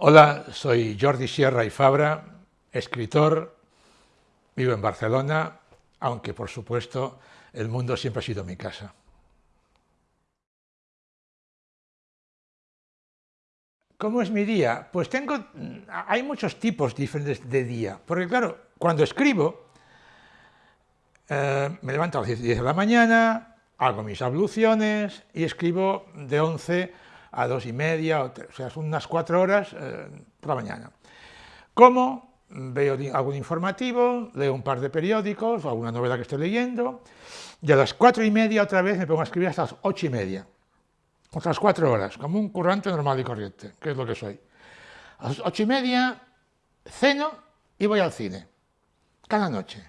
Hola, soy Jordi Sierra y Fabra, escritor, vivo en Barcelona, aunque por supuesto el mundo siempre ha sido mi casa. ¿Cómo es mi día? Pues tengo, hay muchos tipos diferentes de día, porque claro, cuando escribo, eh, me levanto a las 10 de la mañana, hago mis abluciones y escribo de 11 a dos y media, o, sea, son unas cuatro horas eh, por la mañana. Como veo algún informativo, leo un par de periódicos o alguna novela que estoy leyendo, y a las cuatro y media otra vez me pongo a escribir hasta las ocho y media, otras cuatro horas, como un currante normal y corriente, que es lo que soy. A las ocho y media ceno y voy al cine, cada noche.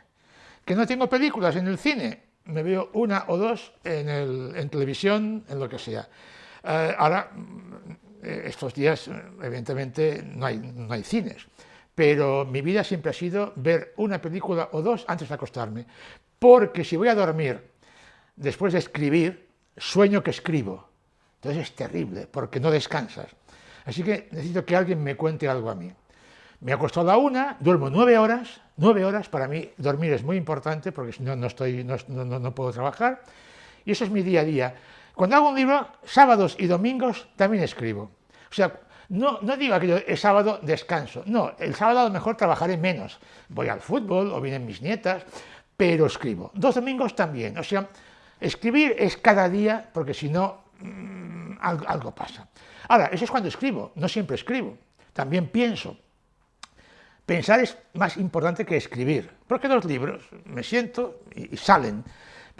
Que no tengo películas en el cine, me veo una o dos en, en televisión, en lo que sea. Eh, ahora, eh, estos días, evidentemente, no hay, no hay cines, pero mi vida siempre ha sido ver una película o dos antes de acostarme, porque si voy a dormir después de escribir, sueño que escribo. Entonces es terrible, porque no descansas. Así que necesito que alguien me cuente algo a mí. Me acuesto a la una, duermo nueve horas, nueve horas, para mí dormir es muy importante, porque si no, no, estoy, no, no, no puedo trabajar, y eso es mi día a día. Cuando hago un libro, sábados y domingos también escribo. O sea, no, no digo que el sábado descanso, no, el sábado a lo mejor trabajaré menos. Voy al fútbol o vienen mis nietas, pero escribo. Dos domingos también, o sea, escribir es cada día, porque si no, mmm, algo, algo pasa. Ahora, eso es cuando escribo, no siempre escribo, también pienso. Pensar es más importante que escribir, porque los libros me siento y, y salen,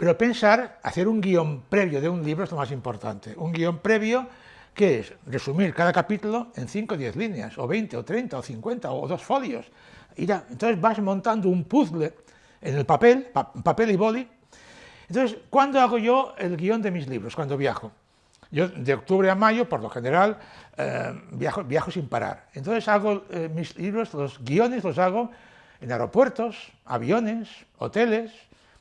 pero pensar, hacer un guion previo de un libro es lo más importante. Un guion previo que es resumir cada capítulo en 5 o 10 líneas, o 20, o 30, o 50, o dos folios. Entonces vas montando un puzzle en el papel, pa papel y boli. Entonces, ¿cuándo hago yo el guion de mis libros? Cuando viajo. Yo de octubre a mayo, por lo general, eh, viajo, viajo, sin parar. Entonces hago eh, mis libros, los guiones los hago en aeropuertos, aviones, hoteles,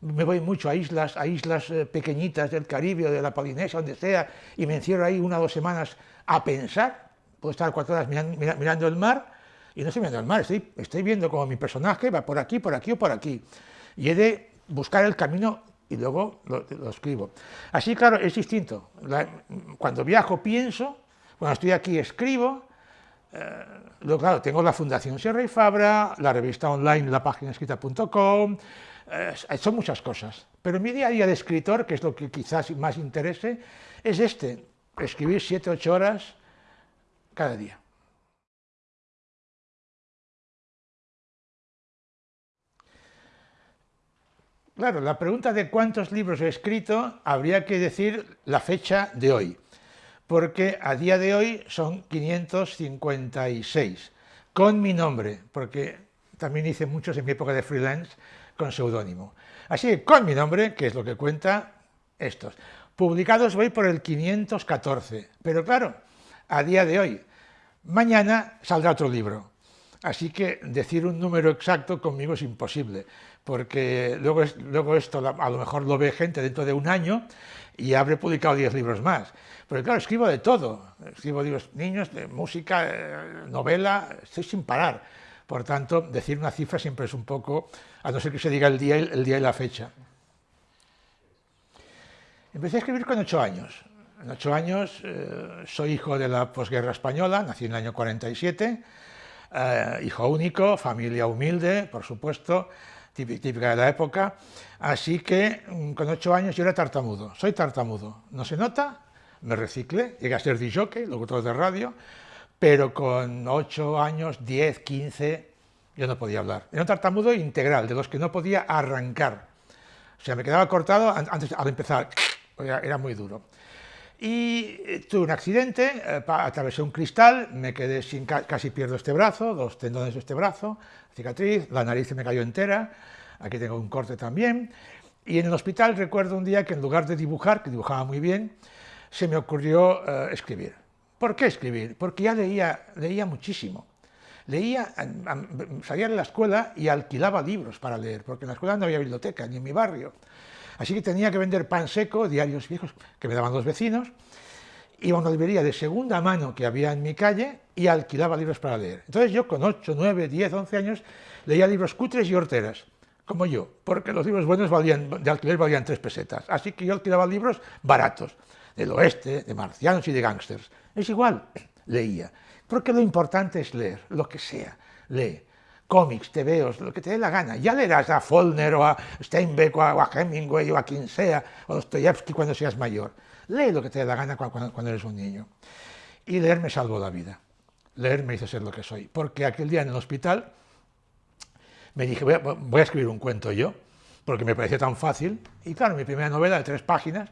me voy mucho a islas, a islas eh, pequeñitas del Caribe o de la Polinesia, donde sea, y me encierro ahí una o dos semanas a pensar, puedo estar cuatro horas mirando, el mar, y no estoy mirando el mar, estoy, estoy viendo como mi personaje va por aquí, por aquí o por aquí, y he de buscar el camino y luego lo, escribo. Así, claro, es distinto. Cuando viajo pienso, cuando estoy aquí escribo, eh, luego, claro, tengo la Fundación Sierra y Fabra, la revista online, la página escrita.com, eh, son muchas cosas, pero mi día a día de escritor, que es lo que quizás más interese, es este, escribir 7-8 horas cada día. Claro, la pregunta de cuántos libros he escrito, habría que decir la fecha de hoy, porque a día de hoy son 556, con mi nombre, porque también hice muchos en mi época de freelance, con seudónimo. Así que con mi nombre, que es lo que cuenta estos. Publicados voy por el 514, pero claro, a día de hoy, mañana saldrá otro libro. Así que decir un número exacto conmigo es imposible, porque luego, luego esto a lo mejor lo ve gente dentro de un año y habré publicado 10 libros más. Pero claro, escribo de todo, escribo niños, de música, eh, novela, estoy sin parar. Por tanto, decir una cifra siempre es un poco, a no ser que se diga el día, y la fecha. Empecé a escribir con ocho años. En ocho años eh, soy hijo de la posguerra española, nací en el año 47, eh, hijo único, familia humilde, por supuesto, típica de la época, así que mm, con ocho años yo era tartamudo, soy tartamudo, no se nota, me reciclé, llegué a ser DJ, locutor de radio, pero con 8 años, 10, 15, yo no podía hablar. Era un tartamudo integral, de los que no podía arrancar. O sea, me quedaba cortado antes al empezar, era, muy duro. Y eh, tuve un accidente, eh, atravesé un cristal, me quedé sin, casi pierdo este brazo, dos tendones de este brazo, cicatriz, la nariz se me cayó entera, aquí tengo un corte también, y en el hospital recuerdo un día que en lugar de dibujar, que dibujaba muy bien, se me ocurrió eh, escribir. ¿Por qué escribir? Porque ya leía, leía muchísimo. Leía, salía de la escuela y alquilaba libros para leer, porque en la escuela no había biblioteca, ni en mi barrio. Así que tenía que vender pan seco, diarios viejos que me daban los vecinos, iba a una librería de segunda mano que había en mi calle y alquilaba libros para leer. Entonces yo con 8, 9, 10, 11 años leía libros cutres y horteras, como yo, porque los libros buenos valían, de alquiler valían tres pesetas. Así que yo alquilaba libros baratos, del oeste, de marcianos y de gángsters. Es igual, leía. Porque lo importante es leer, lo que sea, lee. Cómics, tebeos, lo que te dé la gana. Ya leerás a Follner o a Steinbeck o a Hemingway o a quien sea, o a Dostoyevsky cuando seas mayor. Lee lo que te dé la gana cuando, eres un niño. Y leer me salvó la vida. Leer me hizo ser lo que soy. Porque aquel día en el hospital me dije, voy a, escribir un cuento yo, porque me pareció tan fácil. Y claro, mi primera novela de tres páginas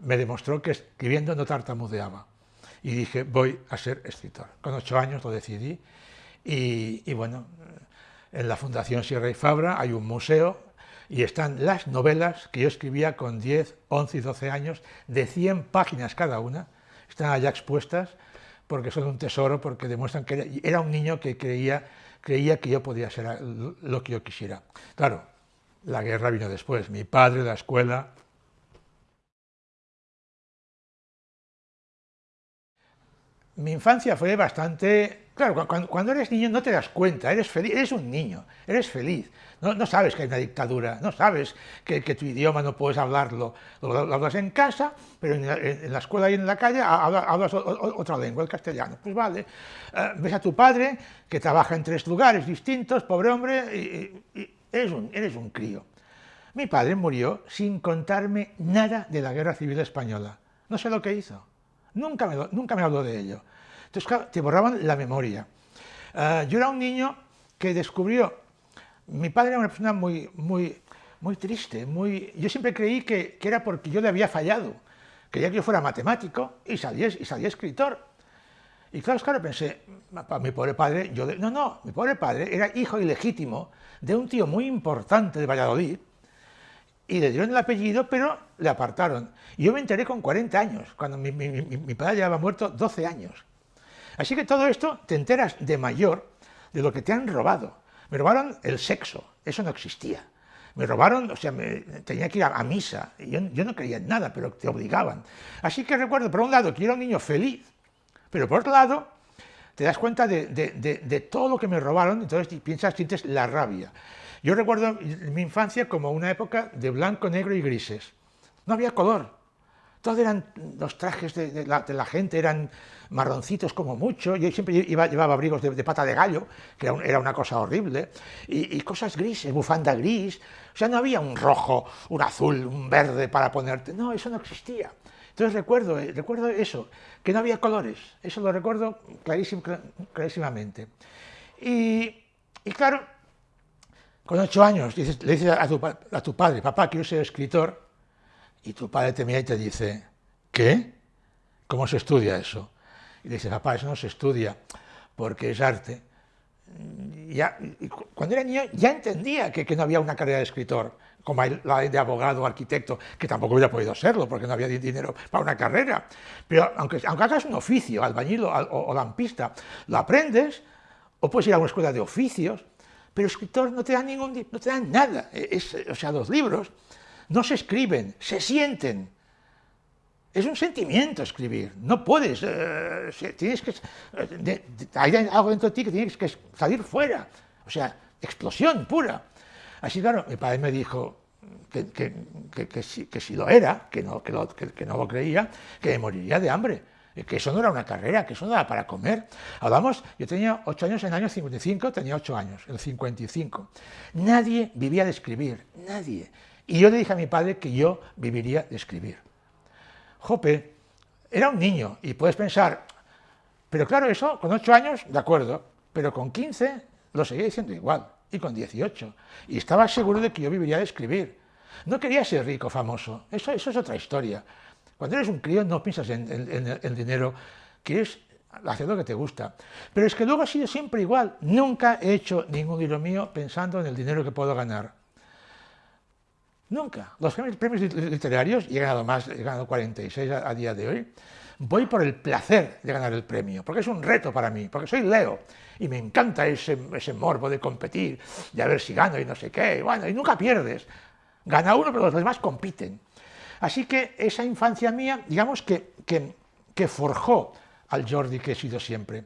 me demostró que escribiendo no tartamudeaba. Y dije, voy a ser escritor. Con ocho años lo decidí. Y, bueno, en la Fundación Sierra y Fabra hay un museo y están las novelas que yo escribía con 10, 11 y 12 años, de 100 páginas cada una, están allá expuestas porque son un tesoro, porque demuestran que era un niño que creía, creía que yo podía ser lo que yo quisiera. Claro, la guerra vino después, mi padre, la escuela... Mi infancia fue bastante Claro, cuando, eres niño no te das cuenta, eres feliz, eres un niño, eres feliz. No, sabes que hay una dictadura, no sabes que, tu idioma no puedes hablarlo. Lo, hablas en casa, pero en la, escuela y en la calle hablas, otra lengua, el castellano. Pues vale, eh, ves a tu padre que trabaja en tres lugares distintos, pobre hombre, y, eres, un, eres un crío. Mi padre murió sin contarme nada de la Guerra Civil Española. No sé lo que hizo. Nunca me, nunca me habló de ello. Entonces, claro, te borraban la memoria. Ah, yo era un niño que descubrió, mi padre era una persona muy, muy, muy triste, muy, yo siempre creí que, era porque yo le había fallado, quería que yo fuera matemático y salía, y salía escritor. Y claro, claro, pensé, mi pobre padre, yo no, no, mi pobre padre era hijo ilegítimo de un tío muy importante de Valladolid, y le dieron el apellido, pero le apartaron. Yo me enteré con 40 años, cuando mi, mi, mi padre ya había muerto 12 años. Así que todo esto te enteras de mayor de lo que te han robado. Me robaron el sexo, eso no existía. Me robaron, o sea, tenía que ir a, misa, yo, yo, no creía en nada, pero te obligaban. Así que recuerdo, por un lado, que era un niño feliz, pero por otro lado, te das cuenta de, todo lo que me robaron, entonces piensas, sientes la rabia. Yo recuerdo mi infancia como una época de blanco, negro y grises. No había color, todos eran, los trajes de, la, gente eran marroncitos como mucho, yo siempre llevaba abrigos de, pata de gallo, que era, una cosa horrible, y, cosas grises, bufanda gris, o sea, no había un rojo, un azul, un verde para ponerte, no, eso no existía. Entonces recuerdo, eh, recuerdo eso, que no había colores, eso lo recuerdo clarísimamente. Y, claro, con ocho años le dices a tu, padre, papá, quiero ser escritor, y tu padre te mira y te dice, ¿qué? ¿Cómo se estudia eso? Y le dice, papá, eso no se estudia porque es arte. Ya, cuando era niño ya entendía que, no había una carrera de escritor, como la de abogado o arquitecto, que tampoco hubiera podido serlo, porque no había dinero para una carrera. Pero aunque, aunque hagas un oficio, albañil o, lampista, lo aprendes, o puedes ir a una escuela de oficios, pero escritor no te dan ningún, no te dan nada. o sea, los libros no se escriben, se sienten. Es un sentimiento escribir, no puedes, eh, tienes que, eh, hay algo dentro de ti que tienes que salir fuera, o sea, explosión pura. Así claro, mi padre me dijo que, si, lo era, que no, lo, que, creía, que me moriría de hambre, que eso no era una carrera, que eso no era para comer. Hablamos, yo tenía ocho años en el año 55, tenía ocho años, en el 55. Nadie vivía de escribir, nadie. Y yo le dije a mi padre que yo viviría de escribir. Jope, era un niño y puedes pensar, pero claro, eso con 8 años, de acuerdo, pero con 15 lo seguía diciendo igual, y con 18, y estaba seguro de que yo viviría de escribir. No quería ser rico, famoso, eso, eso es otra historia. Cuando eres un crío no piensas en, el dinero, quieres hacer lo que te gusta. Pero es que luego ha sido siempre igual, nunca he hecho ningún libro mío pensando en el dinero que puedo ganar. Nunca. Los premios literarios, y he ganado más, he ganado 46 a, día de hoy, voy por el placer de ganar el premio, porque es un reto para mí, porque soy Leo, y me encanta ese, ese morbo de competir, de a ver si gano y no sé qué, y bueno, y nunca pierdes. Gana uno, pero los demás compiten. Así que esa infancia mía, digamos que, que, que forjó al Jordi que he sido siempre.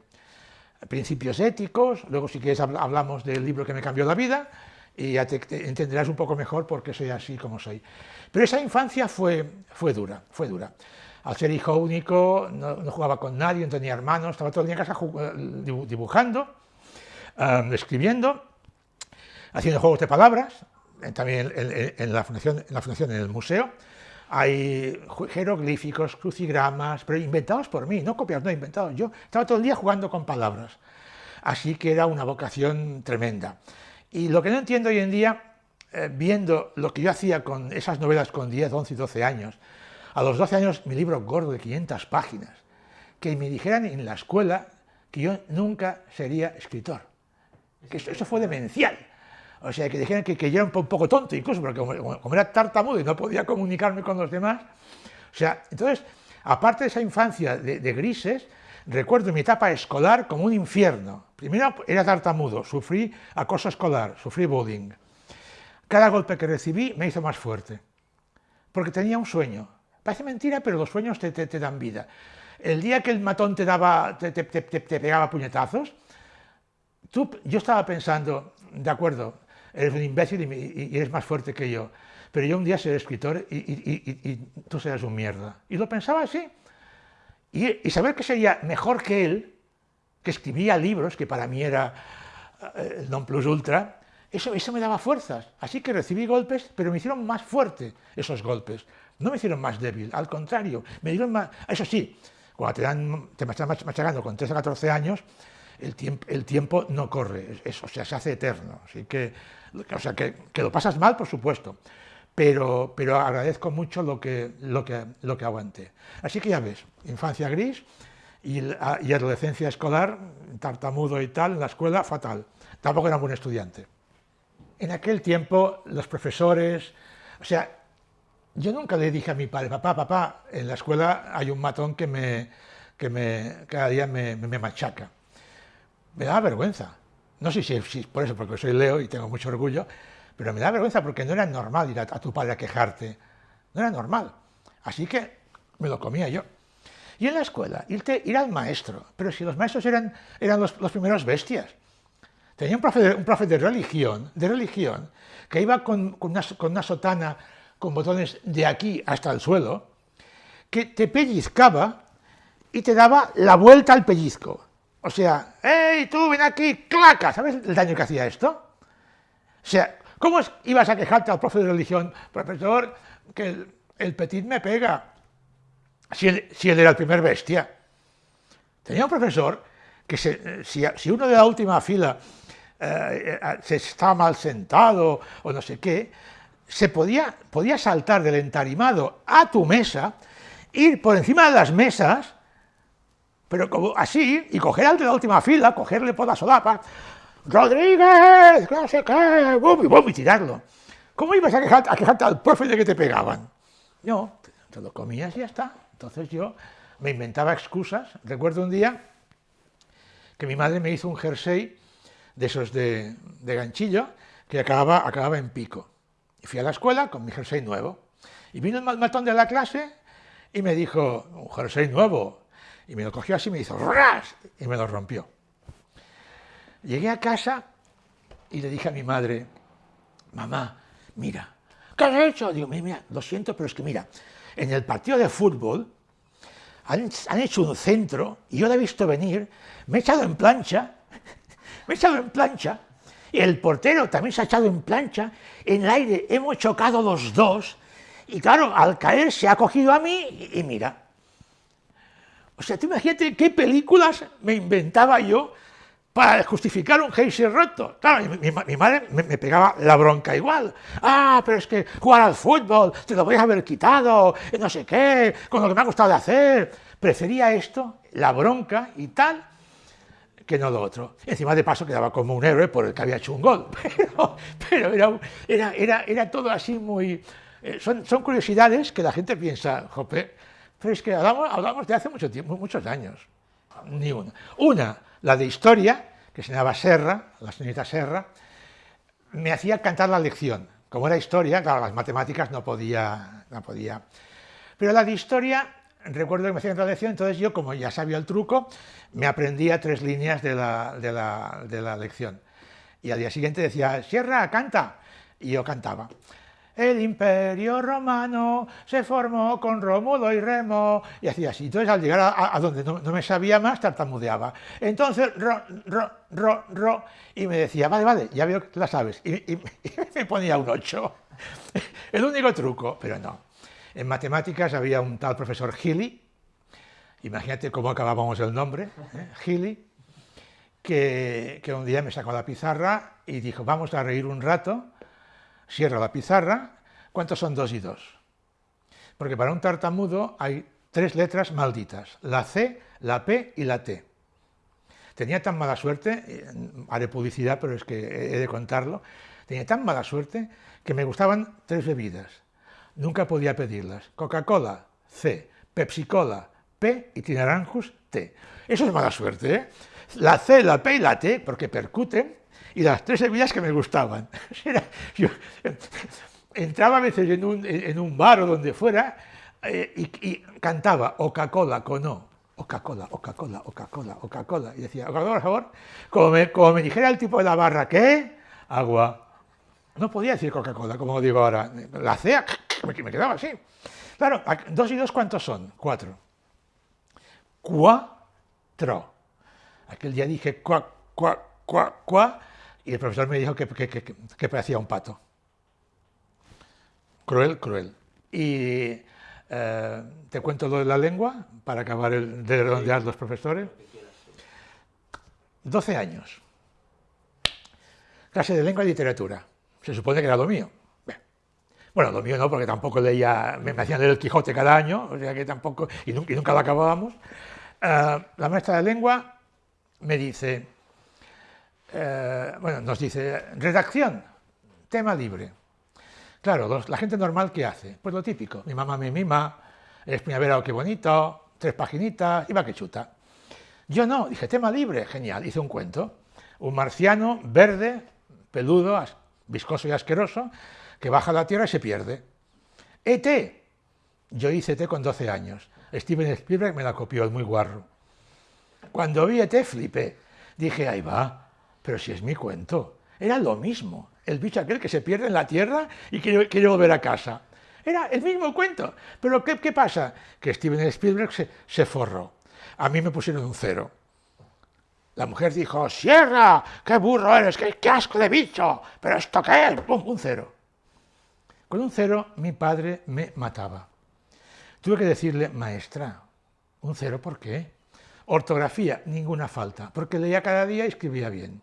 Principios éticos, luego si quieres hablamos del libro que me cambió la vida, y ya te, entenderás un poco mejor por qué soy así como soy. Pero esa infancia fue, fue dura, fue dura. Al ser hijo único, no, jugaba con nadie, no tenía hermanos, estaba todo el día en casa eh, dibujando, escribiendo, haciendo juegos de palabras, también en, la fundación, en la fundación, en el museo, hay jeroglíficos, crucigramas, pero inventados por mí, no copiados, no inventados. Yo estaba todo el día jugando con palabras. Así que era una vocación tremenda. Y lo que no entiendo hoy en día, eh, viendo lo que yo hacía con esas novelas con 10, 11 y 12 años, a los 12 años mi libro gordo de 500 páginas, que me dijeran en la escuela que yo nunca sería escritor. Que eso, fue demencial. O sea, que dijeran que, yo era un poco tonto, incluso, porque como, era tartamudo y no podía comunicarme con los demás. O sea, entonces, aparte de esa infancia de grises, Recuerdo mi etapa escolar como un infierno. Primero era tartamudo, sufrí acoso escolar, sufrí bullying. Cada golpe que recibí me hizo más fuerte, porque tenía un sueño. Parece mentira, pero los sueños te, dan vida. El día que el matón te, daba, te, pegaba puñetazos, tú, yo estaba pensando, de acuerdo, eres un imbécil y, eres más fuerte que yo, pero yo un día seré escritor y tú serás un mierda. Y lo pensaba así. Y, saber que sería mejor que él, que escribía libros, que para mí era eh, el non plus ultra, eso, eso me daba fuerzas. Así que recibí golpes, pero me hicieron más fuerte esos golpes. No me hicieron más débil, al contrario, me dieron más... Eso sí, cuando te, dan, te están machacando con 13 a 14 años, el tiempo, el tiempo no corre, eso, o sea, se hace eterno. Así que, o sea, que, que lo pasas mal, por supuesto, pero, agradezco mucho lo que, aguanté. Así que ya ves, infancia gris y, y adolescencia escolar, tartamudo y tal, en la escuela, fatal. Tampoco era un buen estudiante. En aquel tiempo, los profesores, o sea, yo nunca le dije a mi padre, papá, papá, en la escuela hay un matón que, me, que me, cada día me, machaca. Me daba vergüenza. No sé si es por eso, porque soy Leo y tengo mucho orgullo, pero me da vergüenza porque no era normal ir a, tu padre a quejarte. No era normal. Así que me lo comía yo. Y en la escuela, irte, ir al maestro. Pero si los maestros eran, eran los, primeros bestias. Tenía un profe, de, religión, de religión, que iba con, con, una, con una sotana con botones de aquí hasta el suelo, que te pellizcaba y te daba la vuelta al pellizco. O sea, ¡Ey, tú, ven aquí! ¡Claca! ¿Sabes el daño que hacía esto? O sea, ¿Cómo ibas a quejarte al profe de religión? Profesor, que el, petit me pega. Si él, era el primer bestia. Tenía un profesor que si, uno de la última fila eh, eh, se estaba mal sentado o no sé qué, se podía, podía saltar del entarimado a tu mesa, ir por encima de las mesas, pero así, y coger al de la última fila, cogerle por la solapa, Rodríguez, no sé qué, bum, y tirarlo. ¿Cómo ibas a, quejarte, al profe de que te pegaban? No, te, lo comías y ya está. Entonces yo me inventaba excusas. Recuerdo un día que mi madre me hizo un jersey de esos de, ganchillo que acababa, acababa en pico. Y fui a la escuela con mi jersey nuevo. Y vino el matón de la clase y me dijo, un jersey nuevo. Y me lo cogió así y me hizo ¡ras! y me lo rompió. Llegué a casa y le dije a mi madre, mamá, mira, ¿qué has hecho? Digo, mira, lo siento, pero es que mira, en el partido de fútbol han, hecho un centro y yo lo he visto venir, me he echado en plancha, me he echado en plancha, y el portero también se ha echado en plancha, en el aire hemos chocado los dos, y claro, al caer se ha cogido a mí y, mira. O sea, tú imagínate qué películas me inventaba yo para justificar un geyser roto. Claro, mi, madre me, pegaba la bronca igual. Ah, pero es que jugar al fútbol, te lo voy a haber quitado, no sé qué, con lo que me ha gustado de hacer. Prefería esto, la bronca y tal, que no lo otro. encima de paso quedaba como un héroe por el que había hecho un gol. Pero, era, era, era, todo así muy... Eh, son, son curiosidades que la gente piensa, jope, pero es que hablamos, hablamos de hace mucho tiempo, muchos años. Ni una. Una, la de historia, que se llamaba Serra, la señorita Serra, me hacía cantar la lección. Como era historia, claro, las matemáticas no podía, no podía. Pero la de historia recuerdo que me hacían otra lección, entonces yo, como ya sabía el truco, me aprendía tres líneas de la, de la, de la lección. Y al día siguiente decía, Sierra, canta. Y yo cantaba. El imperio romano se formó con Rómulo y Remo, y hacía así. Entonces al llegar a, donde no, me sabía más, tartamudeaba. Entonces, ro, ro, ro, ro, y me decía, vale, vale, ya veo que la sabes. Y, me ponía un 8. El único truco, pero no. En matemáticas había un tal profesor Gili, imagínate cómo acabábamos el nombre, ¿eh? Gili, que un día me sacó la pizarra y dijo, vamos a reír un rato, cierra la pizarra, ¿cuántos son dos y dos? Porque para un tartamudo hay tres letras malditas, la C, la P y la T. Tenía tan mala suerte, eh, haré publicidad, pero es que he de contarlo, tenía tan mala suerte que me gustaban tres bebidas. Nunca podía pedirlas. Coca-Cola, C, Pepsi-Cola, P y Tinaranjus, T. Eso es mala suerte, ¿eh? La C, la P y la T, porque percuten, y las tres bebidas que me gustaban. entraba a veces en un, en un bar o donde fuera eh, y, cantaba Coca-Cola con O, Coca-Cola, Coca-Cola, Coca-Cola, Coca-Cola, y decía, Coca-Cola, por favor, como me, como me dijera el tipo de la barra, ¿qué? Agua. No podía decir Coca-Cola, como digo ahora. La C, me quedaba así. Claro, dos y dos, ¿cuántos son? Cuatro. Cuatro. Aquel día dije cuá, cuá, cuá, cuá, y el profesor me dijo que, que, parecía un pato. Cruel, cruel. Y eh, te cuento lo de la lengua, para acabar de redondear los profesores. 12 años. Clase de lengua y literatura. Se supone que era lo mío. Bueno, lo mío no, porque tampoco leía, me, hacían leer el Quijote cada año, o sea que tampoco, y nunca, nunca lo acabábamos. Eh, la maestra de lengua me dice, eh, bueno, nos dice, redacción, tema libre. Claro, la gente normal, ¿qué hace? Pues lo típico, mi mamá me mima, es primavera, qué bonito, tres paginitas, y va que chuta. Yo no, dije, tema libre, genial, hice un cuento. Un marciano verde, peludo, viscoso y asqueroso, que baja a la Tierra y se pierde. ET, yo hice ET con 12 años. Steven Spielberg me la copió, es muy guarro. Cuando vi ET flipé. Dije, ahí va, pero si es mi cuento. Era lo mismo, el bicho aquel que se pierde en la tierra y quiere, quiere volver a casa. Era el mismo cuento. Pero ¿qué, pasa? Que Steven Spielberg se, se, forró. A mí me pusieron un cero. La mujer dijo, ¡Sierra! ¡Qué burro eres! ¡Qué, qué asco de bicho! ¿Pero esto qué es? ¡Pum! Un cero. Con un cero mi padre me mataba. Tuve que decirle, maestra, ¿un cero por qué? Ortografía, ninguna falta, porque leía cada día y escribía bien.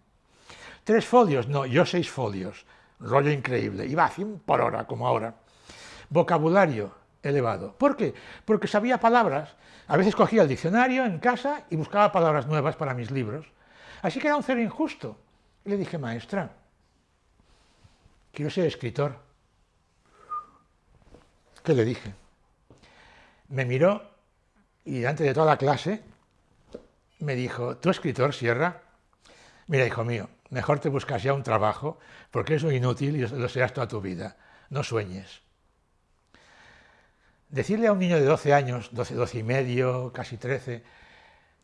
Tres folios, no, yo seis folios, rollo increíble, iba a 100 por hora, como ahora. Vocabulario elevado. ¿Por qué? Porque sabía palabras. A veces cogía el diccionario en casa y buscaba palabras nuevas para mis libros. Así que era un cero injusto. Y le dije, maestra, quiero ser escritor. ¿Qué le dije? Me miró y delante de toda la clase me dijo, ¿tú escritor, Sierra? Mira, hijo mío, mejor te buscas ya un trabajo, porque es inútil y lo serás toda tu vida. No sueñes. Decirle a un niño de 12 años, 12, 12 y medio, casi 13,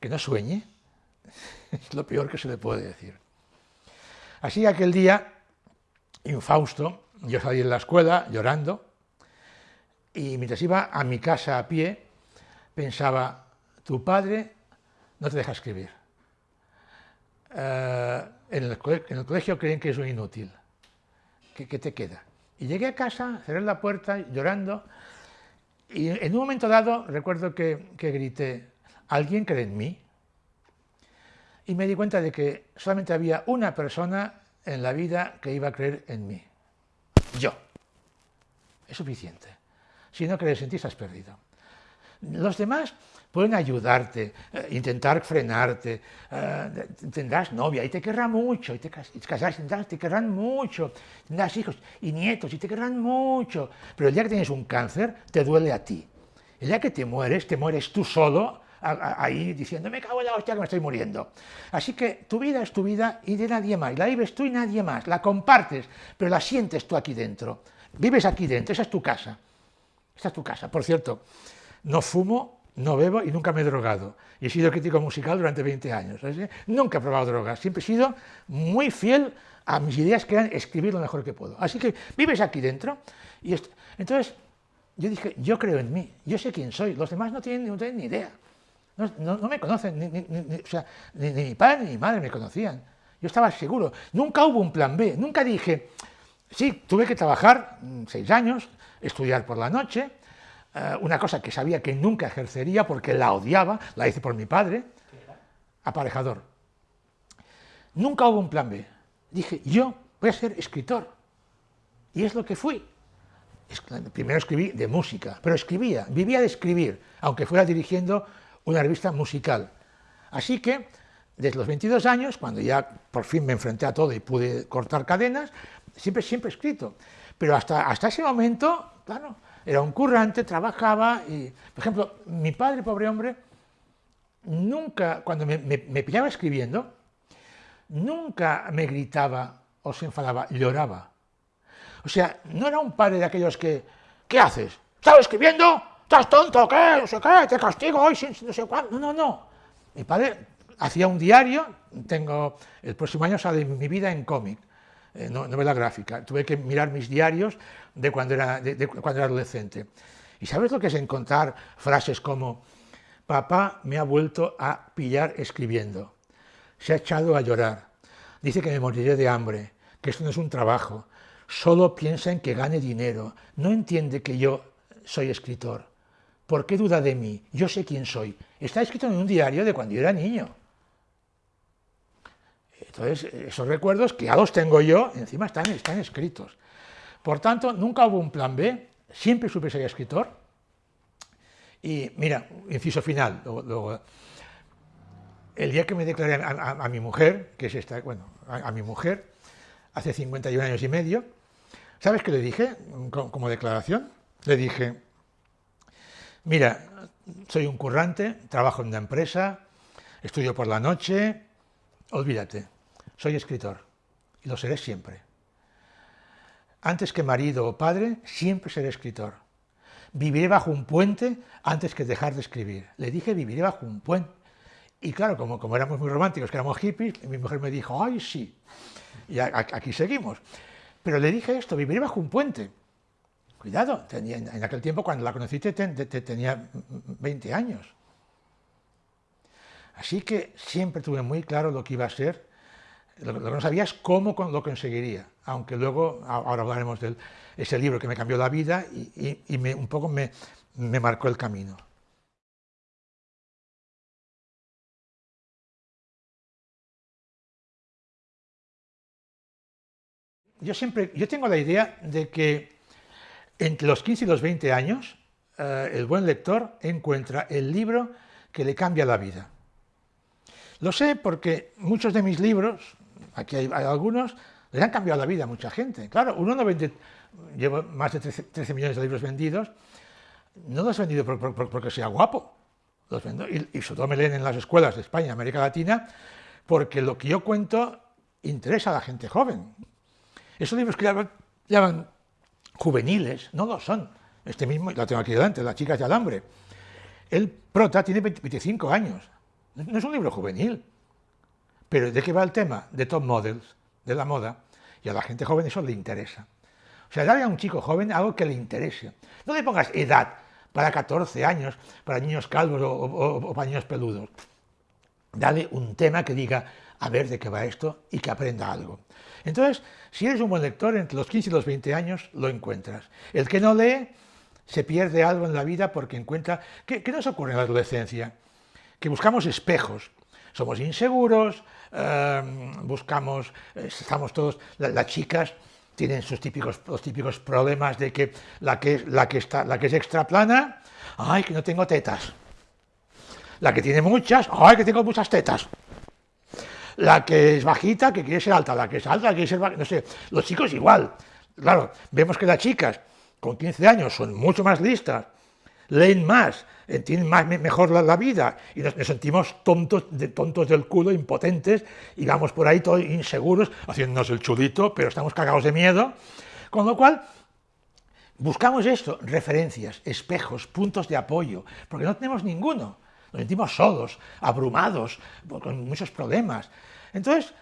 que no sueñe, es lo peor que se le puede decir. Así aquel día, infausto, yo salí de la escuela llorando, y mientras iba a mi casa a pie, pensaba, tu padre no te deja escribir. Eh, en, el, colegio creen que es un inútil. ¿Qué, te queda? Y llegué a casa, cerré la puerta, llorando, y en un momento dado recuerdo que, que grité, ¿alguien cree en mí? Y me di cuenta de que solamente había una persona en la vida que iba a creer en mí. Yo. Es suficiente. Si no crees en ti, estás perdido. Los demás pueden ayudarte, eh, intentar frenarte, eh, tendrás novia y te querrán mucho, y te, casarás, tendrás, te querrán mucho, tendrás hijos y nietos y te querrán mucho, pero el día que tienes un cáncer te duele a ti. El día que te mueres, te mueres tú solo, ahí diciendo, me cago en la hostia que me estoy muriendo. Así que tu vida es tu vida y de nadie más, la vives tú y nadie más, la compartes, pero la sientes tú aquí dentro. Vives aquí dentro, esa es tu casa. Esa es tu casa. Por cierto, no fumo no bebo y nunca me he drogado. Y he sido crítico musical durante 20 años. Nunca he probado drogas, siempre he sido muy fiel a mis ideas que eran escribir lo mejor que puedo. Así que vives aquí dentro. Y entonces yo dije, yo creo en mí, yo sé quién soy, los demás no tienen, ni idea. No, me conocen, ni, o sea, ni, mi padre ni mi madre me conocían. Yo estaba seguro. Nunca hubo un plan B, nunca dije, sí, tuve que trabajar mm, seis años, estudiar por la noche, eh, una cosa que sabía que nunca ejercería porque la odiaba, la hice por mi padre, aparejador. Nunca hubo un plan B. Dije, yo voy a ser escritor. Y es lo que fui. Primero escribí de música, pero escribía, vivía de escribir, aunque fuera dirigiendo una revista musical. Así que, desde los 22 años, cuando ya por fin me enfrenté a todo y pude cortar cadenas, siempre, siempre he escrito. Pero hasta, hasta ese momento, claro, era un currante, trabajaba y, por ejemplo, mi padre, pobre hombre, nunca, cuando me, pillaba escribiendo, nunca me gritaba o se enfadaba, lloraba. O sea, no era un padre de aquellos que, ¿qué haces? ¿Estás escribiendo? ¿Estás tonto? ¿Qué? No sé qué, te castigo hoy, no sé cuándo. No, no, no. Mi padre hacía un diario, tengo, el próximo año sale mi vida en cómic, eh, novela gráfica. Tuve que mirar mis diarios de cuando, era, de, cuando era adolescente. ¿Y sabes lo que es encontrar frases como papá me ha vuelto a pillar escribiendo, se ha echado a llorar, dice que me moriré de hambre, que esto no es un trabajo, solo piensa en que gane dinero, no entiende que yo soy escritor. ¿Por qué duda de mí? Yo sé quién soy. Está escrito en un diario de cuando yo era niño. Entonces, esos recuerdos que ya los tengo yo, encima están, escritos. Por tanto, nunca hubo un plan B, siempre supe ser escritor. Y mira, inciso final, el día que me declaré a, mi mujer, que es esta, bueno, a, mi mujer, hace 51 años y medio, ¿sabes qué le dije como, declaración? Le dije, mira, soy un currante, trabajo en una empresa, estudio por la noche, olvídate, soy escritor y lo seré siempre. Antes que marido o padre, siempre seré escritor. Viviré bajo un puente antes que dejar de escribir. Le dije, viviré bajo un puente. Y claro, como, éramos muy románticos, que éramos hippies, mi mujer me dijo, ay, sí. Y aquí seguimos. Pero le dije esto, viviré bajo un puente. Cuidado, tenía, en aquel tiempo cuando la conociste tenía 20 años. Así que siempre tuve muy claro lo que iba a ser lo, que no sabía es cómo lo conseguiría, aunque luego, ahora hablaremos de ese libro que me cambió la vida y, un poco me, me marcó el camino. Yo siempre, yo tengo la idea de que entre los 15 y los 20 años, eh, el buen lector encuentra el libro que le cambia la vida. Lo sé porque muchos de mis libros, aquí hay, algunos, les han cambiado la vida a mucha gente. Claro, uno no vende, llevo más de 13, millones de libros vendidos, no los he vendido porque sea guapo, y, y, sobre todo me leen en las escuelas de España, América Latina, porque lo que yo cuento interesa a la gente joven. Esos libros que llaman, juveniles, no lo son. Este mismo, la tengo aquí delante, Las chicas de alambre. El prota tiene 25 años, no es un libro juvenil, pero ¿de qué va el tema? De top models, de la moda, y a la gente joven eso le interesa. O sea, dale a un chico joven algo que le interese. No le pongas edad para 14 años, para niños calvos o, para niños peludos. Dale un tema que diga, a ver de qué va esto y que aprenda algo. Entonces, si eres un buen lector, entre los 15 y los 20 años lo encuentras. El que no lee se pierde algo en la vida porque encuentra... ¿Qué, nos ocurre en la adolescencia? Que buscamos espejos, somos inseguros, em, buscamos, eh, estamos todos, las chicas tienen sus típicos, los típicos problemas de que la que, la que, está, la que es extra plana, ay, que no tengo tetas. La que tiene muchas, ay, que tengo muchas tetas. La que es bajita, que quiere ser alta, la que es alta, que quiere ser bajita, no sé, los chicos igual. Claro, vemos que las chicas con 15 años son mucho más listas, leen más, entienden más, mejor la, vida y nos, sentimos tontos, de, tontos del culo, impotentes y vamos por ahí todos inseguros, haciéndonos el chudito, pero estamos cagados de miedo. Con lo cual, buscamos esto, referencias, espejos, puntos de apoyo, porque no tenemos ninguno. Nos sentimos solos, abrumados, con muchos problemas. Entonces,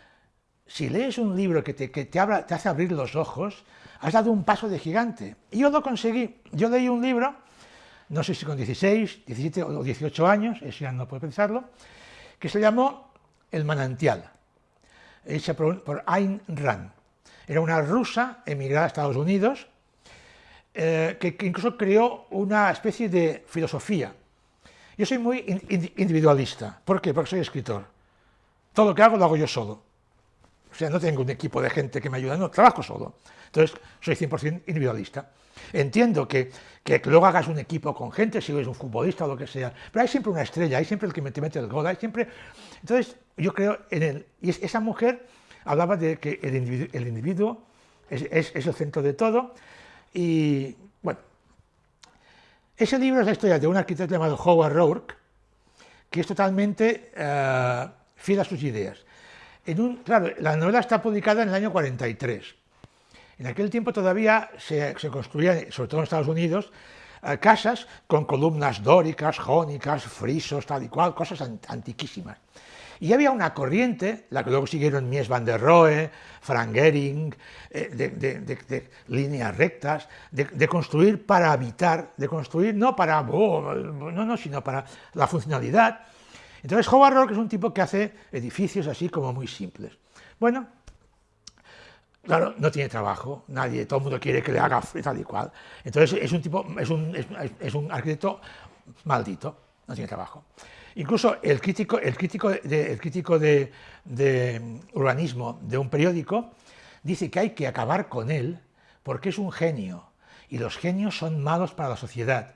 si lees un libro que te, que te, te hace abrir los ojos, has dado un paso de gigante. Y yo lo conseguí. Yo leí un libro, no sé si con 16, 17 o 18 años, eso ya no puedo pensarlo, que se llamó El manantial, hecha por, Ayn Rand. Era una rusa emigrada a Estados Unidos, eh, que, incluso creó una especie de filosofía. Yo soy muy individualista. ¿Por qué? Porque soy escritor. Todo lo que hago lo hago yo solo. O sea, no tengo un equipo de gente que me ayuda, no, trabajo solo. Entonces, soy 100% individualista. Entiendo que, que, luego hagas un equipo con gente, si eres un futbolista o lo que sea, pero hay siempre una estrella, hay siempre el que te mete el gol, hay siempre... Entonces, yo creo en él. Y esa mujer hablaba de que el individuo, el individuo es, es, el centro de todo, y bueno, ese libro es la historia de un arquitecto llamado Howard Rourke, que es totalmente uh, fiel a sus ideas. Claro, la novela está publicada en el año 43. En aquel tiempo todavía se, construían, sobre todo en Estados Unidos, eh, casas con columnas dóricas, jónicas, frisos, tal y cual, cosas antiquísimas. Y había una corriente, la que luego siguieron Mies van der Rohe, Frank Gehring, eh, de, líneas rectas, de, construir para habitar, de construir no para, oh, no, no, sino para la funcionalidad. Entonces Howard Rourke es un tipo que hace edificios así como muy simples. Bueno, claro, no tiene trabajo, nadie, todo el mundo quiere que le haga tal y cual. Entonces es un tipo, es un, arquitecto maldito, no tiene trabajo. Incluso el crítico, el crítico, el crítico de, urbanismo de un periódico dice que hay que acabar con él porque es un genio y los genios son malos para la sociedad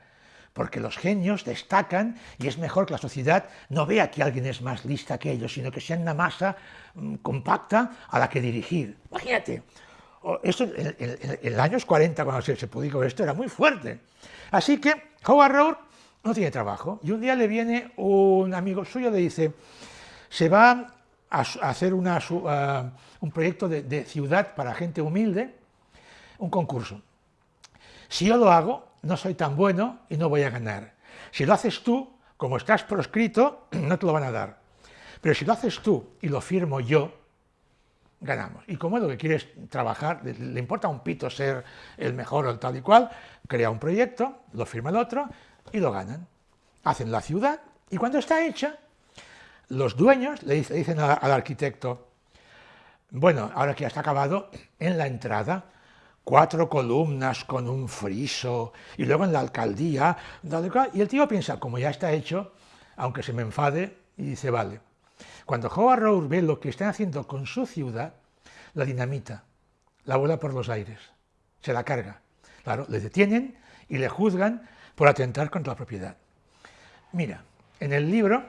porque los genios destacan y es mejor que la sociedad no vea que alguien es más lista que ellos, sino que sean una masa mmm, compacta a la que dirigir. Imagínate, en, los años 40, cuando se, se publicó esto, era muy fuerte. Así que Howard Rourke no tiene trabajo y un día le viene un amigo suyo, le dice, se va a, hacer un proyecto de ciudad para gente humilde, un concurso. Si yo lo hago, no soy tan bueno y no voy a ganar. Si lo haces tú, como estás proscrito, no te lo van a dar. Pero si lo haces tú y lo firmo yo, ganamos. Y como es lo que quieres trabajar, le importa un pito ser el mejor o tal y cual, crea un proyecto, lo firma el otro y lo ganan. Hacen la ciudad y cuando está hecha, los dueños le dicen al arquitecto, bueno, ahora que ya está acabado, en la entrada cuatro columnas con un friso, y luego en la alcaldía, y el tío piensa, como ya está hecho, aunque se me enfade, y dice, vale. Cuando Howard Rourke ve lo que están haciendo con su ciudad, la dinamita, la vuela por los aires, se la carga. Claro, le detienen y le juzgan por atentar contra la propiedad. Mira, en el libro,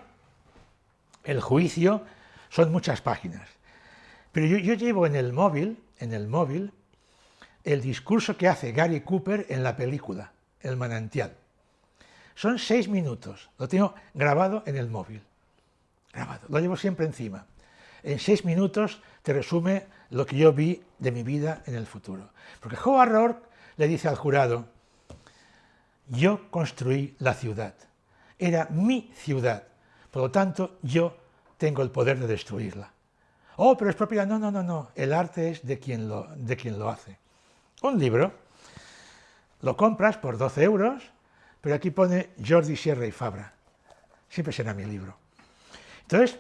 el juicio son muchas páginas, pero yo, yo llevo en el móvil, en el móvil, el discurso que hace Gary Cooper en la película, El manantial. Son seis minutos, lo tengo grabado en el móvil, grabado, lo llevo siempre encima. En seis minutos te resume lo que yo vi de mi vida en el futuro. Porque Howard Rourke le dice al jurado, yo construí la ciudad, era mi ciudad, por lo tanto yo tengo el poder de destruirla. Oh, pero es propiedad, no, no, no, no, el arte es de quien lo, de quien lo hace un libro, lo compras por 12 euros, pero aquí pone Jordi Sierra y Fabra. Siempre será mi libro. Entonces,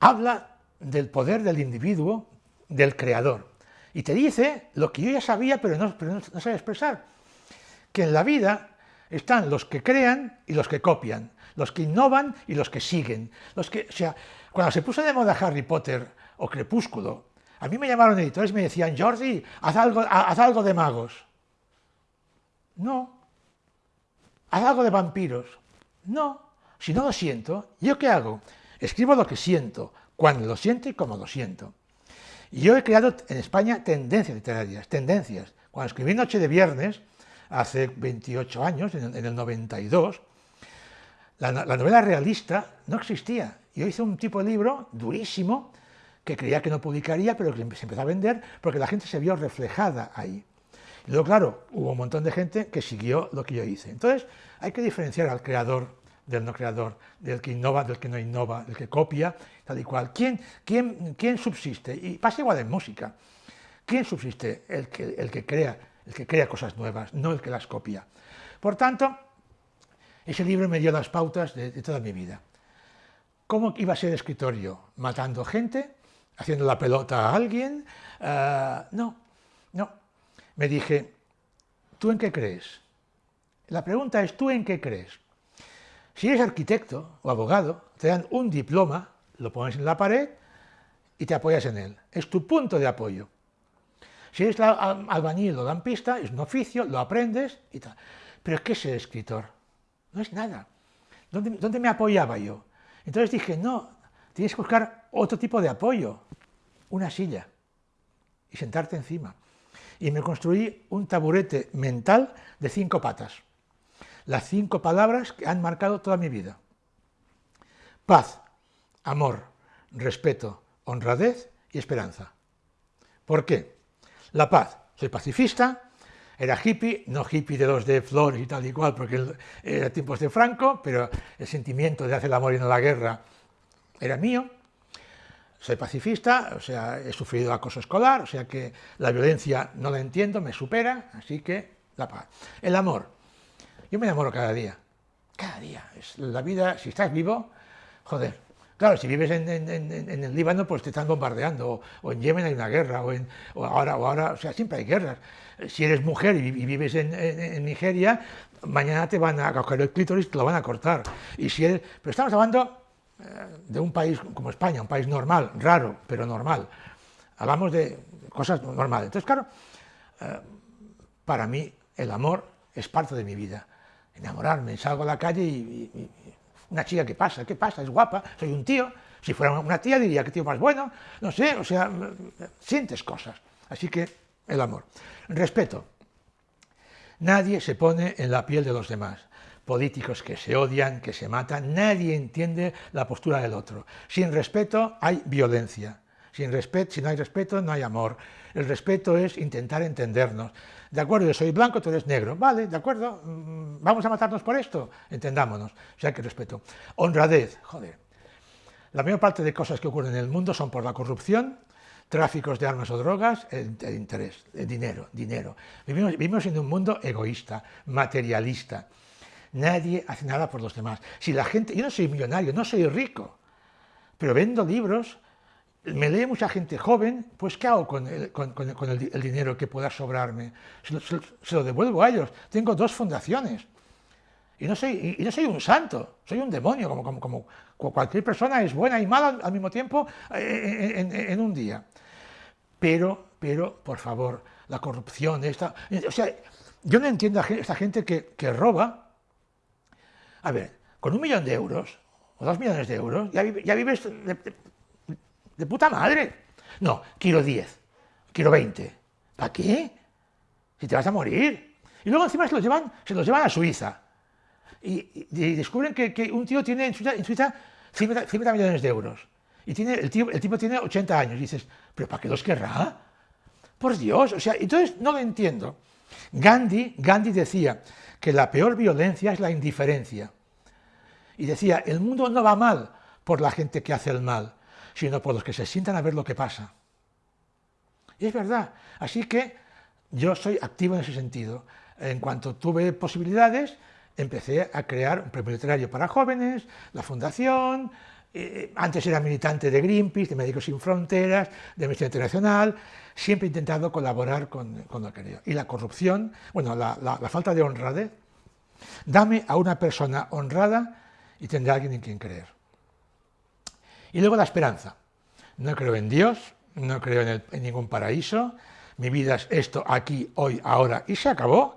habla del poder del individuo, del creador. Y te dice lo que yo ya sabía, pero no, pero expresar. Que en la vida están los que crean y los que copian, los que innovan y los que siguen. Los que, o sea, cuando se puso de moda Harry Potter o Crepúsculo, a mí me llamaron editores y me decían, Jordi, haz algo, haz algo de magos. No. Haz algo de vampiros. No. Si no lo siento, ¿yo qué hago? Escribo lo que siento, cuando lo siento y como lo siento. Y yo he creado en España tendencias literarias, tendencias. Cuando escribí Noche de Viernes, hace 28 años, en el 92, la, la novela realista no existía. Yo hice un tipo de libro durísimo, que creía que no publicaría, pero que se empezó a vender porque la gente se vio reflejada ahí. Y luego, claro, hubo un montón de gente que siguió lo que yo hice. Entonces, hay que diferenciar al creador del no creador, del que innova, del que no innova, del que copia, tal y cual. ¿Quién, quién, quién subsiste? Y pasa igual en música. ¿Quién subsiste? El que, el que, crea, el que crea cosas nuevas, no el que las copia. Por tanto, ese libro me dio las pautas de, toda mi vida. ¿Cómo iba a ser escritorio? ¿Matando gente? ¿Haciendo la pelota a alguien? Ah, no, no. Me dije, ¿tú en qué crees? La pregunta es, ¿tú en qué crees? Si eres arquitecto o abogado, te dan un diploma, lo pones en la pared y te apoyas en él. Es tu punto de apoyo. Si eres albañil o lampista, es un oficio, lo aprendes y tal. Pero ¿qué es ser escritor? No es nada. ¿Dónde, ¿Dónde, me apoyaba yo? Entonces dije, no, tienes que buscar otro tipo de apoyo, una silla, y sentarte encima. Y me construí un taburete mental de cinco patas las cinco palabras que han marcado toda mi vida. Paz, amor, respeto, honradez y esperanza. ¿Por qué? La paz. Soy pacifista, era hippie, no hippie de los de flores y tal y cual, porque era tiempos de Franco, pero el sentimiento de hacer el amor y no la guerra era mío. Soy pacifista, o sea, he sufrido acoso escolar, o sea que la violencia no la entiendo, me supera, así que la paz. El amor. Yo me enamoro cada día, cada día. Es la vida, si estás vivo, joder. Claro, si vives en, el Líbano, pues te están bombardeando, o, en Yemen hay una guerra, o, en, ahora, o ahora, o sea, siempre hay guerras. Si eres mujer y, vives en, Nigeria, mañana te van a coger el clítoris te lo van a cortar. Y si pero estamos hablando de un país como España, un país normal, raro, pero normal. Hablamos de cosas normales. Entonces, claro, eh, para mí el amor es parte de mi vida enamorarme, salgo a la calle y, una chica, ¿qué pasa? ¿Qué pasa? Es guapa, soy un tío. Si fuera una tía diría que tío más bueno, no sé, o sea, sientes cosas. Así que el amor. Respeto. Nadie se pone en la piel de los demás. Políticos que se odian, que se matan, nadie entiende la postura del otro. Sin respeto hay violencia. Sin respeto, si no hay respeto, no hay amor. El respeto es intentar entendernos. De acuerdo, yo soy blanco, tú eres negro. Vale, de acuerdo, mm, vamos a matarnos por esto. Entendámonos. O sea, que respeto. Honradez, joder. La mayor parte de cosas que ocurren en el mundo son por la corrupción, tráficos de armas o drogas, el, interés, el dinero, dinero. Vivimos, vivimos en un mundo egoísta, materialista. Nadie hace nada por los demás. Si la gente, yo no soy millonario, no soy rico, pero vendo libros me lee mucha gente joven, pues ¿qué hago con el, dinero que pueda sobrarme? Se lo, devuelvo a ellos. Tengo dos fundaciones. Y no soy, y no soy un santo, soy un demonio, como, como, cualquier persona es buena y mala al mismo tiempo eh, en, un día. Pero, pero, por favor, la corrupción, esta... O sea, yo no entiendo a esta gente que, roba. A ver, con un millón de euros, o dos millones de euros, ya, vives de puta madre. No, quiero 10, quiero 20. ¿Para qué? Si te vas a morir. Y luego encima se los llevan, se los llevan a Suiza. Y, descubren que, un tío tiene en Suiza, 50, millones de euros. Y tiene, el, tío, el tipo tiene 80 años. Y dices, ¿pero para qué los querrá? Por Dios, o sea, entonces no lo entiendo. Gandhi, Gandhi decía que la peor violencia es la indiferencia. Y decía, el mundo no va mal por la gente que hace el mal, sino por los que se sientan a ver lo que pasa. Y es verdad. Así que yo soy activo en ese sentido. En cuanto tuve posibilidades, empecé a crear un premio literario para jóvenes, la fundación, eh, antes era militante de Greenpeace, de Médicos Sin Fronteras, de Amnistía Internacional, siempre he intentado colaborar con, con lo que Y la corrupción, bueno, la, falta de honradez, dame a una persona honrada y tendré a alguien en quien creer. Y luego la esperanza. No creo en Dios, no creo en, ningún paraíso, mi vida es esto, aquí, hoy, ahora, y se acabó.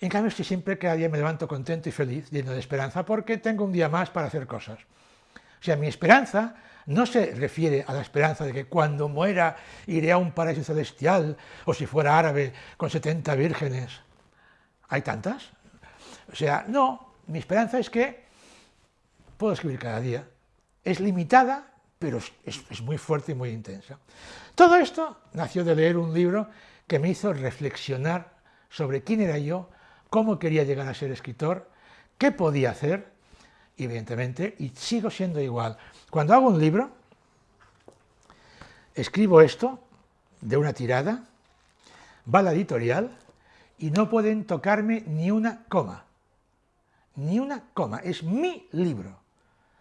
En cambio, estoy siempre, cada día me levanto contento y feliz, lleno de esperanza, porque tengo un día más para hacer cosas. O sea, mi esperanza no se refiere a la esperanza de que cuando muera iré a un paraíso celestial, o si fuera árabe, con 70 vírgenes. ¿Hay tantas? O sea, no, mi esperanza es que puedo escribir cada día, es limitada, pero es, muy fuerte y muy intensa. Todo esto nació de leer un libro que me hizo reflexionar sobre quién era yo, cómo quería llegar a ser escritor, qué podía hacer, evidentemente, y sigo siendo igual. Cuando hago un libro, escribo esto de una tirada, va a la editorial y no pueden tocarme ni una coma. Ni una coma. Es mi libro.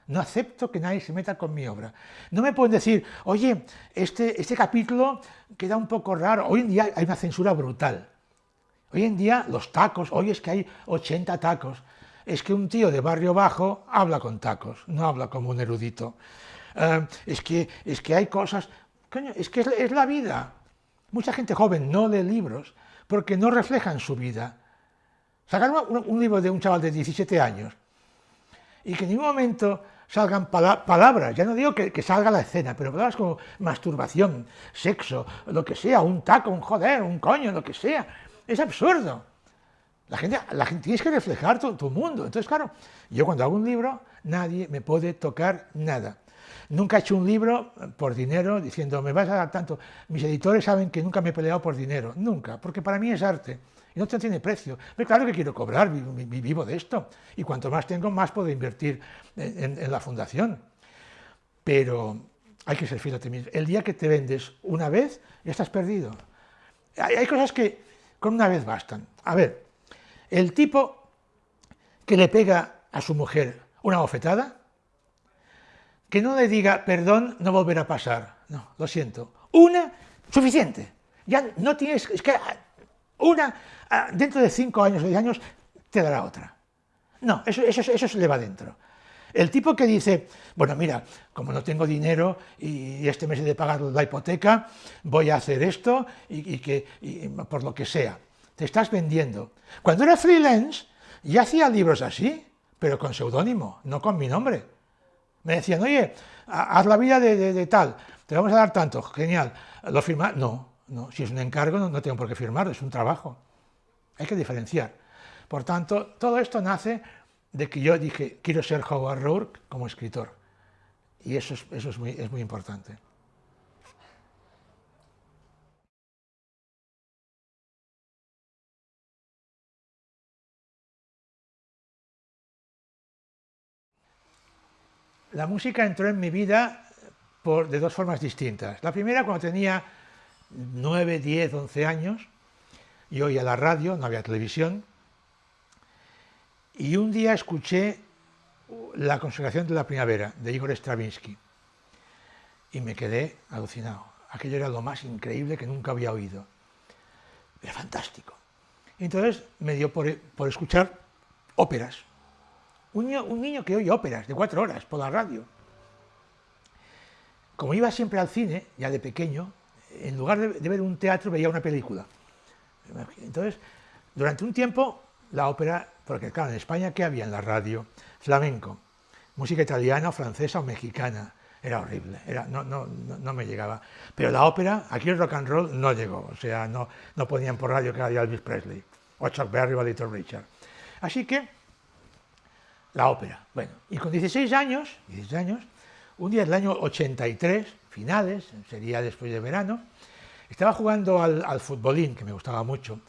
No acepto que nadie se meta con mi obra. No me pueden decir, oye, este, este capítulo queda un poco raro. Hoy en día hay una censura brutal. Hoy en día los tacos, hoy es que hay 80 tacos. Es que un tío de barrio bajo habla con tacos, no habla como un erudito. Eh, es, que, es que hay cosas... Coño, es que es la vida. Mucha gente joven no lee libros porque no reflejan su vida. Sacar un, libro de un chaval de 17 años y que en ningún momento salgan palabras, ya no digo que, salga la escena, pero palabras como masturbación, sexo, lo que sea, un taco, un joder, un coño, lo que sea, es absurdo. La gente, la gente tienes que reflejar tu, mundo. Entonces, claro, yo cuando hago un libro, nadie me puede tocar nada. Nunca he hecho un libro por dinero diciendo, me vas a dar tanto. Mis editores saben que nunca me he peleado por dinero, nunca, porque para mí es arte y no tiene precio. Pero claro que quiero cobrar, vivo de esto, y cuanto más tengo, más puedo invertir en, la fundación. Pero hay que ser fiel a ti mismo. El día que te vendes una vez, ya estás perdido. Hay cosas que con una vez bastan. A ver, el tipo que le pega a su mujer una bofetada, que no le diga, perdón, no volverá a pasar. No, lo siento. Una, suficiente. Ya no tienes, es que una, dentro de cinco años o diez años, te dará otra. No, eso, se le va dentro. El tipo que dice, bueno, mira, como no tengo dinero y este mes he de pagar la hipoteca, voy a hacer esto y, que, por lo que sea. Te estás vendiendo. Cuando era freelance, ya hacía libros así, pero con seudónimo, no con mi nombre. Me decían, oye, haz la vida de, tal, te vamos a dar tanto, genial. ¿Lo firma? No, no, si es un encargo no, tengo por qué firmarlo, es un trabajo. Hay que diferenciar. Por tanto, todo esto nace de que yo dije, quiero ser Howard Rourke como escritor. Y eso es, eso es, muy, es muy importante. La música entró en mi vida por, de dos formas distintas. La primera, cuando tenía 9, 10, 11 años, y oía la radio, no había televisión, y un día escuché La consagración de la primavera, de Igor Stravinsky, y me quedé alucinado. Aquello era lo más increíble que nunca había oído. Era fantástico. entonces me dio por escuchar óperas, un niño, que oye óperas de cuatro horas por la radio. Como iba siempre al cine, ya de pequeño, en lugar de, ver un teatro veía una película. Entonces, durante un tiempo, la ópera, porque claro, en España, ¿qué había en la radio? Flamenco, música italiana, francesa o mexicana. Era horrible, no, me llegaba. Pero la ópera, aquí el rock and roll no llegó, o sea, no, no ponían por radio que era Elvis Presley, o Chuck Berry o Little Richard. Así que la ópera. Bueno, y con 16 años, 16 años, un día del año 83, finales, sería después de verano, estaba jugando al, futbolín, que me gustaba mucho,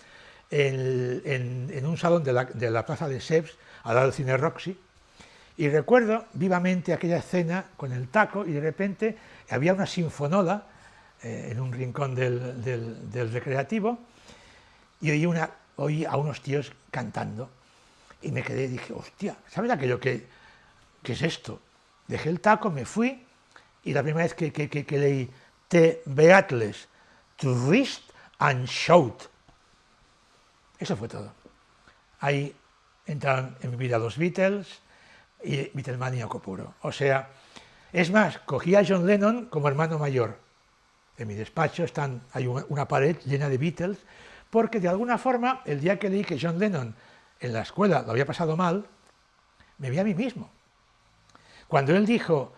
en, un salón de la, plaza de Seps, al lado del cine Roxy, y recuerdo vivamente aquella escena con el taco y de repente había una sinfonola eh, en un rincón del, recreativo y oí, a unos tíos cantando y me quedé y dije, hostia, ¿sabes aquello que, que es esto? Dejé el taco, me fui y la primera vez que, que, que, leí Te Beatles, to wrist and shout. Eso fue todo. Ahí entraron en mi vida los Beatles y Beatlemaníaco puro. O sea, es más, cogí a John Lennon como hermano mayor. En mi despacho están, hay una pared llena de Beatles, porque de alguna forma, el día que leí que John Lennon en la escuela lo había pasado mal, me vi a mí mismo. Cuando él dijo,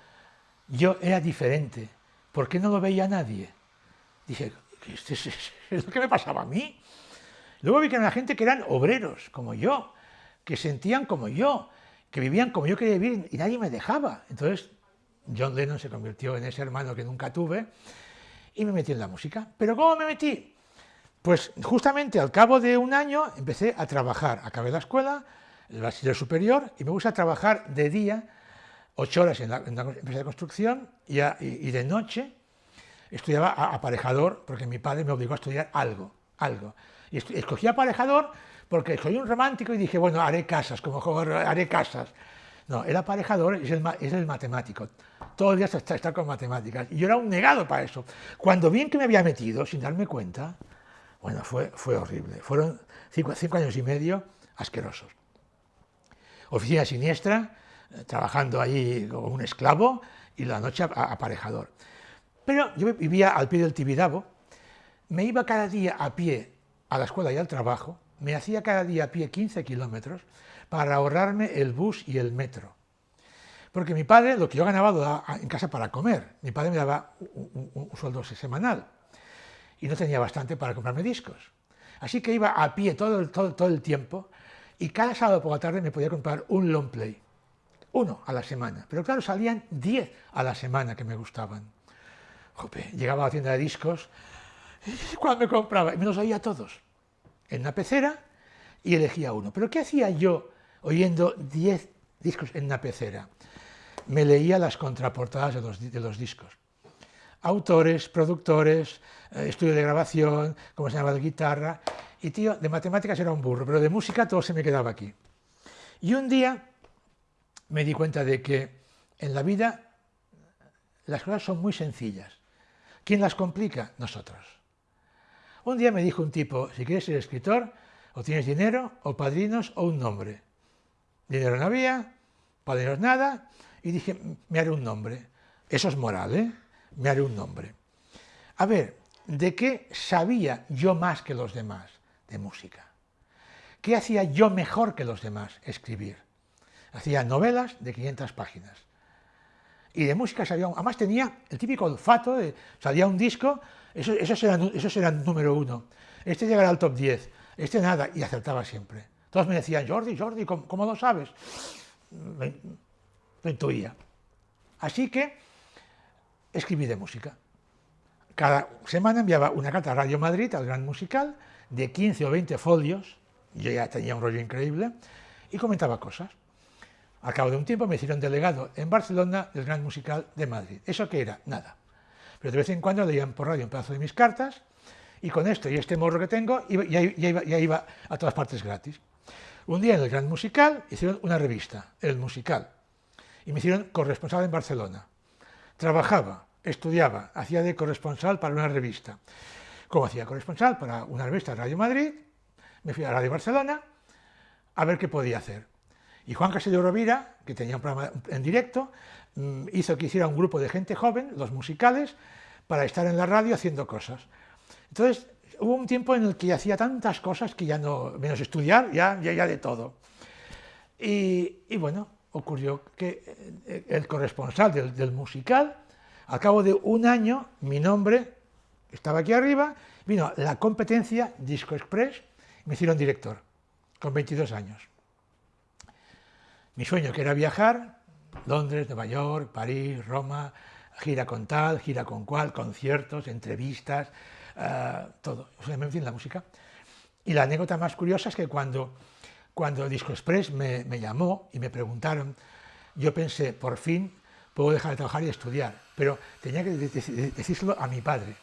yo era diferente, ¿por qué no lo veía nadie? Dije, este es, es, lo que me pasaba a mí. Luego vi que era gente que eran obreros, como yo, que sentían como yo, que vivían como yo quería vivir y nadie me dejaba. Entonces, John Lennon se convirtió en ese hermano que nunca tuve y me metí en la música. ¿Pero cómo me metí? Pues justamente al cabo de un año empecé a trabajar, acabé la escuela, el bachiller superior, y me gusta trabajar de día, ocho horas en la, empresa de construcción, y, de noche estudiaba aparejador, porque mi padre me obligó a estudiar algo, algo. Y escogí aparejador porque soy un romántico y dije, bueno, haré casas, como juego, haré casas. No, el aparejador es el, es el matemático. Todo el día está, está, con matemáticas. Y yo era un negado para eso. Cuando vi que me había metido, sin darme cuenta, bueno, fue, fue horrible. Fueron cinco, años y medio asquerosos. Oficina siniestra, eh, trabajando ahí como un esclavo y la noche aparejador. Pero yo vivía al pie del Tibidabo, me iba cada día a pie a la escuela y al trabajo, me hacía cada día a pie 15 kilómetros para ahorrarme el bus y el metro. Porque mi padre, lo que yo ganaba, lo daba en casa para comer. Mi padre me daba un, sueldo semanal y no tenía bastante para comprarme discos. Así que iba a pie todo el, todo, todo el tiempo y cada sábado por la tarde me podía comprar un long play. Uno a la semana. Pero claro, salían 10 a la semana que me gustaban. Jope, llegaba a la tienda de discos, cuando me compraba, y me los oía todos en la pecera y elegía uno. Pero ¿qué hacía yo oyendo 10 discos en una pecera? Me leía las contraportadas de los, de los discos. Autores, productores, eh, estudio de grabación, cómo se llama de guitarra, y tío, de matemáticas era un burro, pero de música todo se me quedaba aquí. Y un día me di cuenta de que en la vida las cosas son muy sencillas. ¿Quién las complica? Nosotros. Un día me dijo un tipo, si quieres ser escritor, o tienes dinero, o padrinos, o un nombre. Dinero no había, padrinos nada, y dije, me haré un nombre. Eso es moral, ¿eh? Me haré un nombre. A ver, ¿de qué sabía yo más que los demás? De música. ¿Qué hacía yo mejor que los demás? Escribir. Hacía novelas de 500 páginas. Y de música sabía, además tenía el típico olfato, de, salía un disco, eso, esos, eran, número uno. Este llegará al top 10, este nada, y acertaba siempre. Todos me decían, Jordi, Jordi, ¿cómo, lo sabes? lo intuía. Así que escribí de música. Cada semana enviaba una carta a Radio Madrid, al Gran Musical, de 15 o 20 folios, yo ya tenía un rollo increíble, y comentaba cosas. Al cabo de un tiempo me hicieron delegado en Barcelona del Gran Musical de Madrid. ¿Eso qué era? Nada pero de vez en cuando leían por radio un pedazo de mis cartas y con esto y este morro que tengo ya, iba, a todas partes gratis. Un día en el Gran Musical hicieron una revista, El Musical, y me hicieron corresponsal en Barcelona. Trabajaba, estudiaba, hacía de corresponsal para una revista. Como hacía corresponsal para una revista Radio Madrid, me fui a Radio Barcelona a ver qué podía hacer. Y Juan Castelló Rovira, que tenía un programa en directo, Mm, hizo que hiciera un grupo de gente joven, los musicales, para estar en la radio haciendo cosas. Entonces, hubo un tiempo en el que hacía tantas cosas que ya no, menos estudiar, ya, ya de todo. Y, bueno, ocurrió que eh, el corresponsal del, musical, al cabo de un año, mi nombre estaba aquí arriba, vino la competencia Disco Express, me hicieron director, con 22 años. Mi sueño que era viajar, Londres, Nueva York, París, Roma, gira con tal, gira con cual, conciertos, entrevistas, uh, todo, en fin, la música. Y la anécdota más curiosa es que cuando, cuando Disco Express me, llamó y me preguntaron, yo pensé, por fin puedo dejar de trabajar y estudiar, pero tenía que decírselo a mi padre.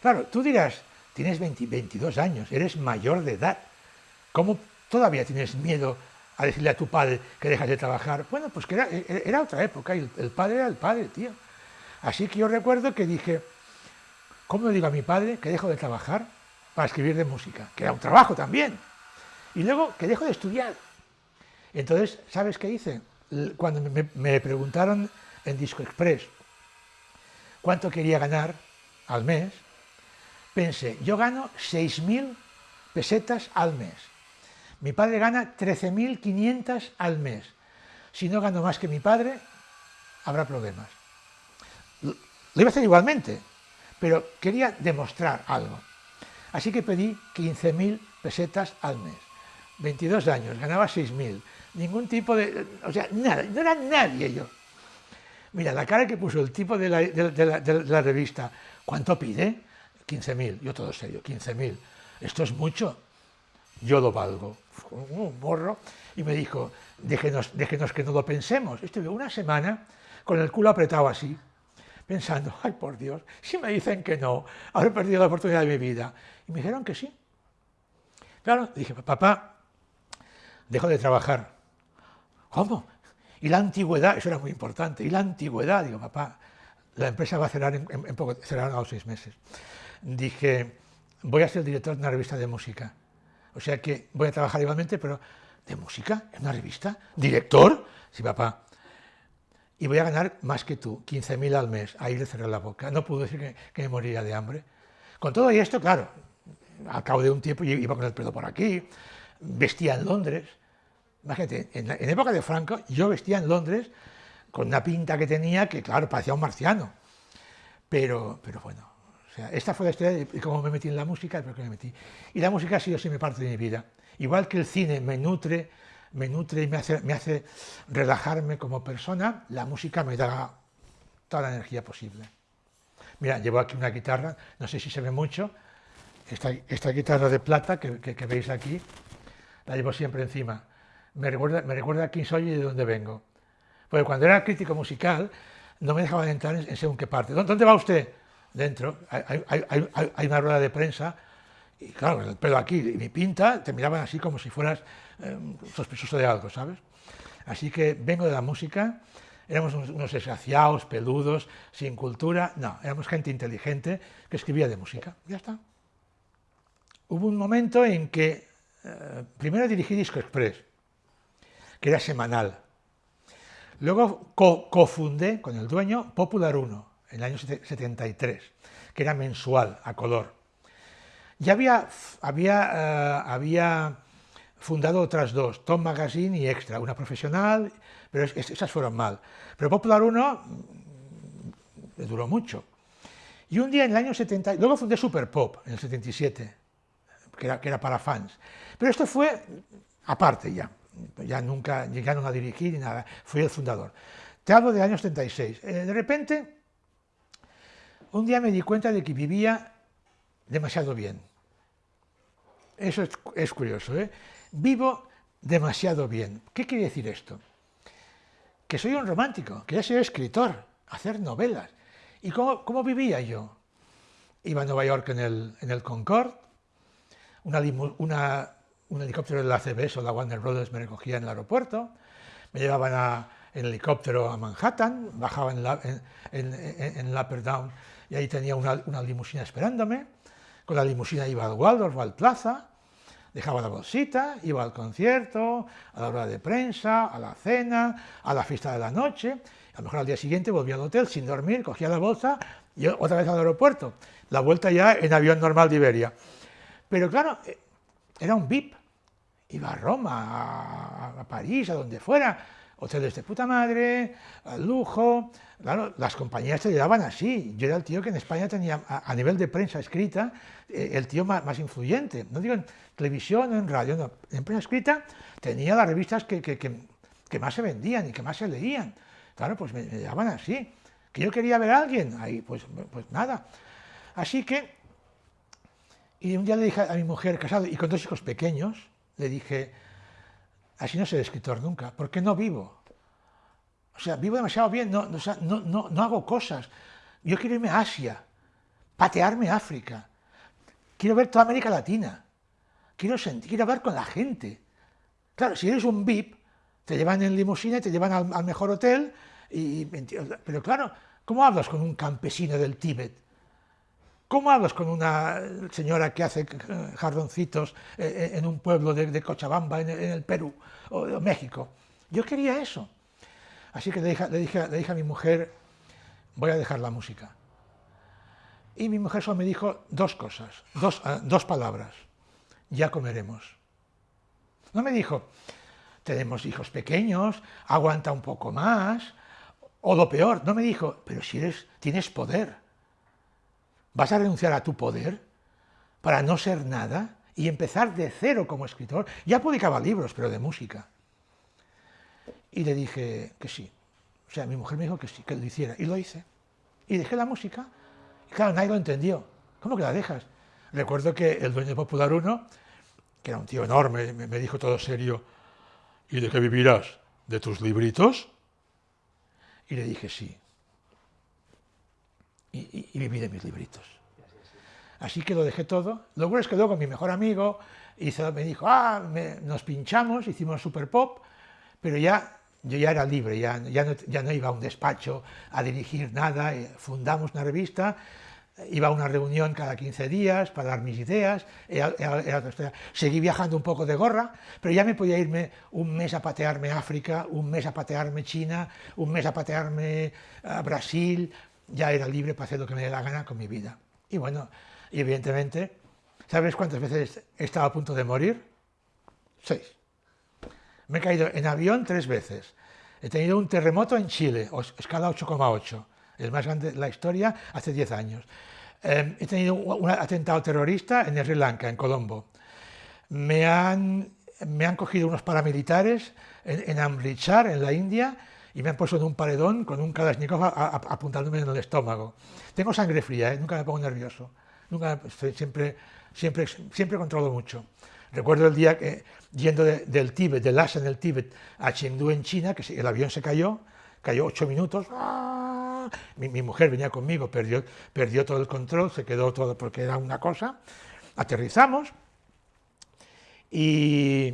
Claro, tú dirás, tienes 20, 22 años, eres mayor de edad, ¿cómo todavía tienes miedo a decirle a tu padre que dejas de trabajar. Bueno, pues que era, era otra época y el, padre era el padre, tío. Así que yo recuerdo que dije, ¿cómo le digo a mi padre que dejo de trabajar para escribir de música? Que era un trabajo también. Y luego que dejo de estudiar. Entonces, ¿sabes qué hice? Cuando me, preguntaron en Disco Express cuánto quería ganar al mes, pensé, yo gano 6.000 pesetas al mes mi padre gana 13.500 al mes. Si no gano más que mi padre, habrá problemas. Lo iba a hacer igualmente, pero quería demostrar algo. Así que pedí 15.000 pesetas al mes. 22 años, ganaba 6.000. Ningún tipo de... O sea, nada, no era nadie yo. Mira, la cara que puso el tipo de la, revista, ¿cuánto pide? 15.000, yo todo serio, 15.000, esto es mucho, yo lo valgo. Un morro, y me dijo, déjenos, déjenos que no lo pensemos. Estuve una semana con el culo apretado así, pensando, ay por Dios, si me dicen que no, habré perdido la oportunidad de mi vida. Y me dijeron que sí. Claro, dije, papá, dejo de trabajar. ¿Cómo? Y la antigüedad, eso era muy importante, y la antigüedad, digo, papá, la empresa va a cerrar en, en, poco, cerrará a los seis meses. Dije, voy a ser director de una revista de música. O sea que voy a trabajar igualmente, pero ¿de música? ¿En una revista? ¿Director? Sí, papá. Y voy a ganar más que tú, 15.000 al mes. Ahí le cerré la boca. No puedo decir que, me moriría de hambre. Con todo esto, claro, al cabo de un tiempo iba con el pelo por aquí, vestía en Londres. Imagínate, en, en época de Franco, yo vestía en Londres con una pinta que tenía que, claro, parecía un marciano. Pero, pero bueno, o sea, esta fue la historia de cómo me metí en la música, pero que me metí. Y la música ha sido siempre parte de mi vida. Igual que el cine me nutre, me nutre y me hace, me hace relajarme como persona, la música me da toda la energía posible. Mira, llevo aquí una guitarra, no sé si se ve mucho, esta, esta guitarra de plata que, que, veis aquí, la llevo siempre encima. Me recuerda, me recuerda quién soy y de dónde vengo. Porque cuando era crítico musical, no me dejaban entrar en, según qué parte. ¿Dónde va usted? Dentro. Hay, una rueda de prensa y claro, el pelo aquí y mi pinta te miraban así como si fueras eh, sospechoso de algo, ¿sabes? Así que vengo de la música, éramos unos, unos peludos, sin cultura, no, éramos gente inteligente que escribía de música, ya está. Hubo un momento en que eh, primero dirigí Disco Express, que era semanal, Luego cofundé con el dueño Popular 1 en el año 73, que era mensual, a color. Ya eh, había fundado otras dos, Tom Magazine y Extra, una profesional, pero esas fueron mal. Pero Popular 1 mm, duró mucho. Y un día en el año 70, luego fundé Super Pop en el 77, que era, que para fans. Pero esto fue aparte ya, ya nunca llegaron a dirigir ni nada, fui el fundador. Te hablo del año 76. Eh, de repente, un día me di cuenta de que vivía demasiado bien. Eso es, curioso, ¿eh? Vivo demasiado bien. ¿Qué quiere decir esto? Que soy un romántico, que ya soy escritor, hacer novelas. ¿Y cómo, vivía yo? Iba a Nueva York en el, en el Concorde, una, una un helicóptero de la CBS o la Warner Brothers me recogía en el aeropuerto, me llevaban en helicóptero a Manhattan, bajaba en, la, en, en, Upper Down y ahí tenía una, una, limusina esperándome. Con la limusina iba al Waldorf al Plaza, dejaba la bolsita, iba al concierto, a la hora de prensa, a la cena, a la fiesta de la noche. A lo mejor al día siguiente volvía al hotel sin dormir, cogía la bolsa y otra vez al aeropuerto. La vuelta ya en avión normal de Iberia. Pero claro, era un VIP. Iba a Roma, a, París, a donde fuera, hoteles de puta madre, lujo. Claro, las compañías te llevaban así. Yo era el tío que en España tenía, a, nivel de prensa escrita, eh, el tío más, influyente. No digo en televisión en radio, no. En prensa escrita tenía las revistas que, que, más se vendían y que más se leían. Claro, pues me, me llevaban así. Que yo quería ver a alguien, ahí, pues, pues nada. Así que y un día le dije a mi mujer, casado y con dos hijos pequeños, le dije, así no seré escritor nunca, porque no vivo. O sea, vivo demasiado bien, no, no, no, hago cosas. Yo quiero irme a Asia, patearme África. Quiero ver toda América Latina. Quiero sentir, quiero hablar con la gente. Claro, si eres un VIP, te llevan en limusina te llevan al, al mejor hotel, y, pero claro, ¿cómo hablas con un campesino del Tíbet? ¿Cómo hablas con una señora que hace jardoncitos eh, eh, en un pueblo de, Cochabamba, en el, Perú o, México? Yo quería eso. Así que le dije, le, dije, a mi mujer, voy a dejar la música. Y mi mujer solo me dijo dos cosas, dos, ah, dos palabras, ya comeremos. No me dijo, tenemos hijos pequeños, aguanta un poco más, o lo peor, no me dijo, pero si eres, tienes poder, ¿Vas a renunciar a tu poder para no ser nada y empezar de cero como escritor? Ya publicaba libros, pero de música. Y le dije que sí. O sea, mi mujer me dijo que sí, que lo hiciera. Y lo hice. Y dejé la música. Y claro, nadie lo entendió. ¿Cómo que la dejas? Recuerdo que el dueño de Popular 1, que era un tío enorme, me, me dijo todo serio, ¿y de qué vivirás? ¿De tus libritos? Y le dije sí. Y, viví de mis libritos. Así que lo dejé todo. Lo bueno es que luego mi mejor amigo hizo, me dijo, ah, nos pinchamos, hicimos super pop, pero ya yo ya era libre, ya, ya, no, ya no iba a un despacho a dirigir nada, eh, fundamos una revista, iba a una reunión cada 15 días para dar mis ideas, seguí viajando un poco de gorra, pero ya me podía irme un mes a patearme África, un mes a patearme China, un mes a patearme a Brasil, ya era libre para hacer lo que me dé la gana con mi vida. Y bueno, y evidentemente, ¿sabes cuántas veces he estado a punto de morir? Seis. Me he caído en avión tres veces. He tenido un terremoto en Chile, escala 8,8, el más grande de la historia, hace 10 años. Eh, he tenido un atentado terrorista en Sri Lanka, en Colombo. Me han, me han cogido unos paramilitares en, en en la India, y me han puesto en un paredón con un Kalashnikov apuntándome en el estómago. Tengo sangre fría, ¿eh? nunca me pongo nervioso. Nunca, siempre, siempre, siempre controlo mucho. Recuerdo el día que, yendo de, del Tíbet, de Lhasa en el Tíbet, a Chengdu en China, que el avión se cayó, cayó ocho minutos, ¡ah! mi, mi, mujer venía conmigo, perdió, perdió todo el control, se quedó todo porque era una cosa, aterrizamos, y,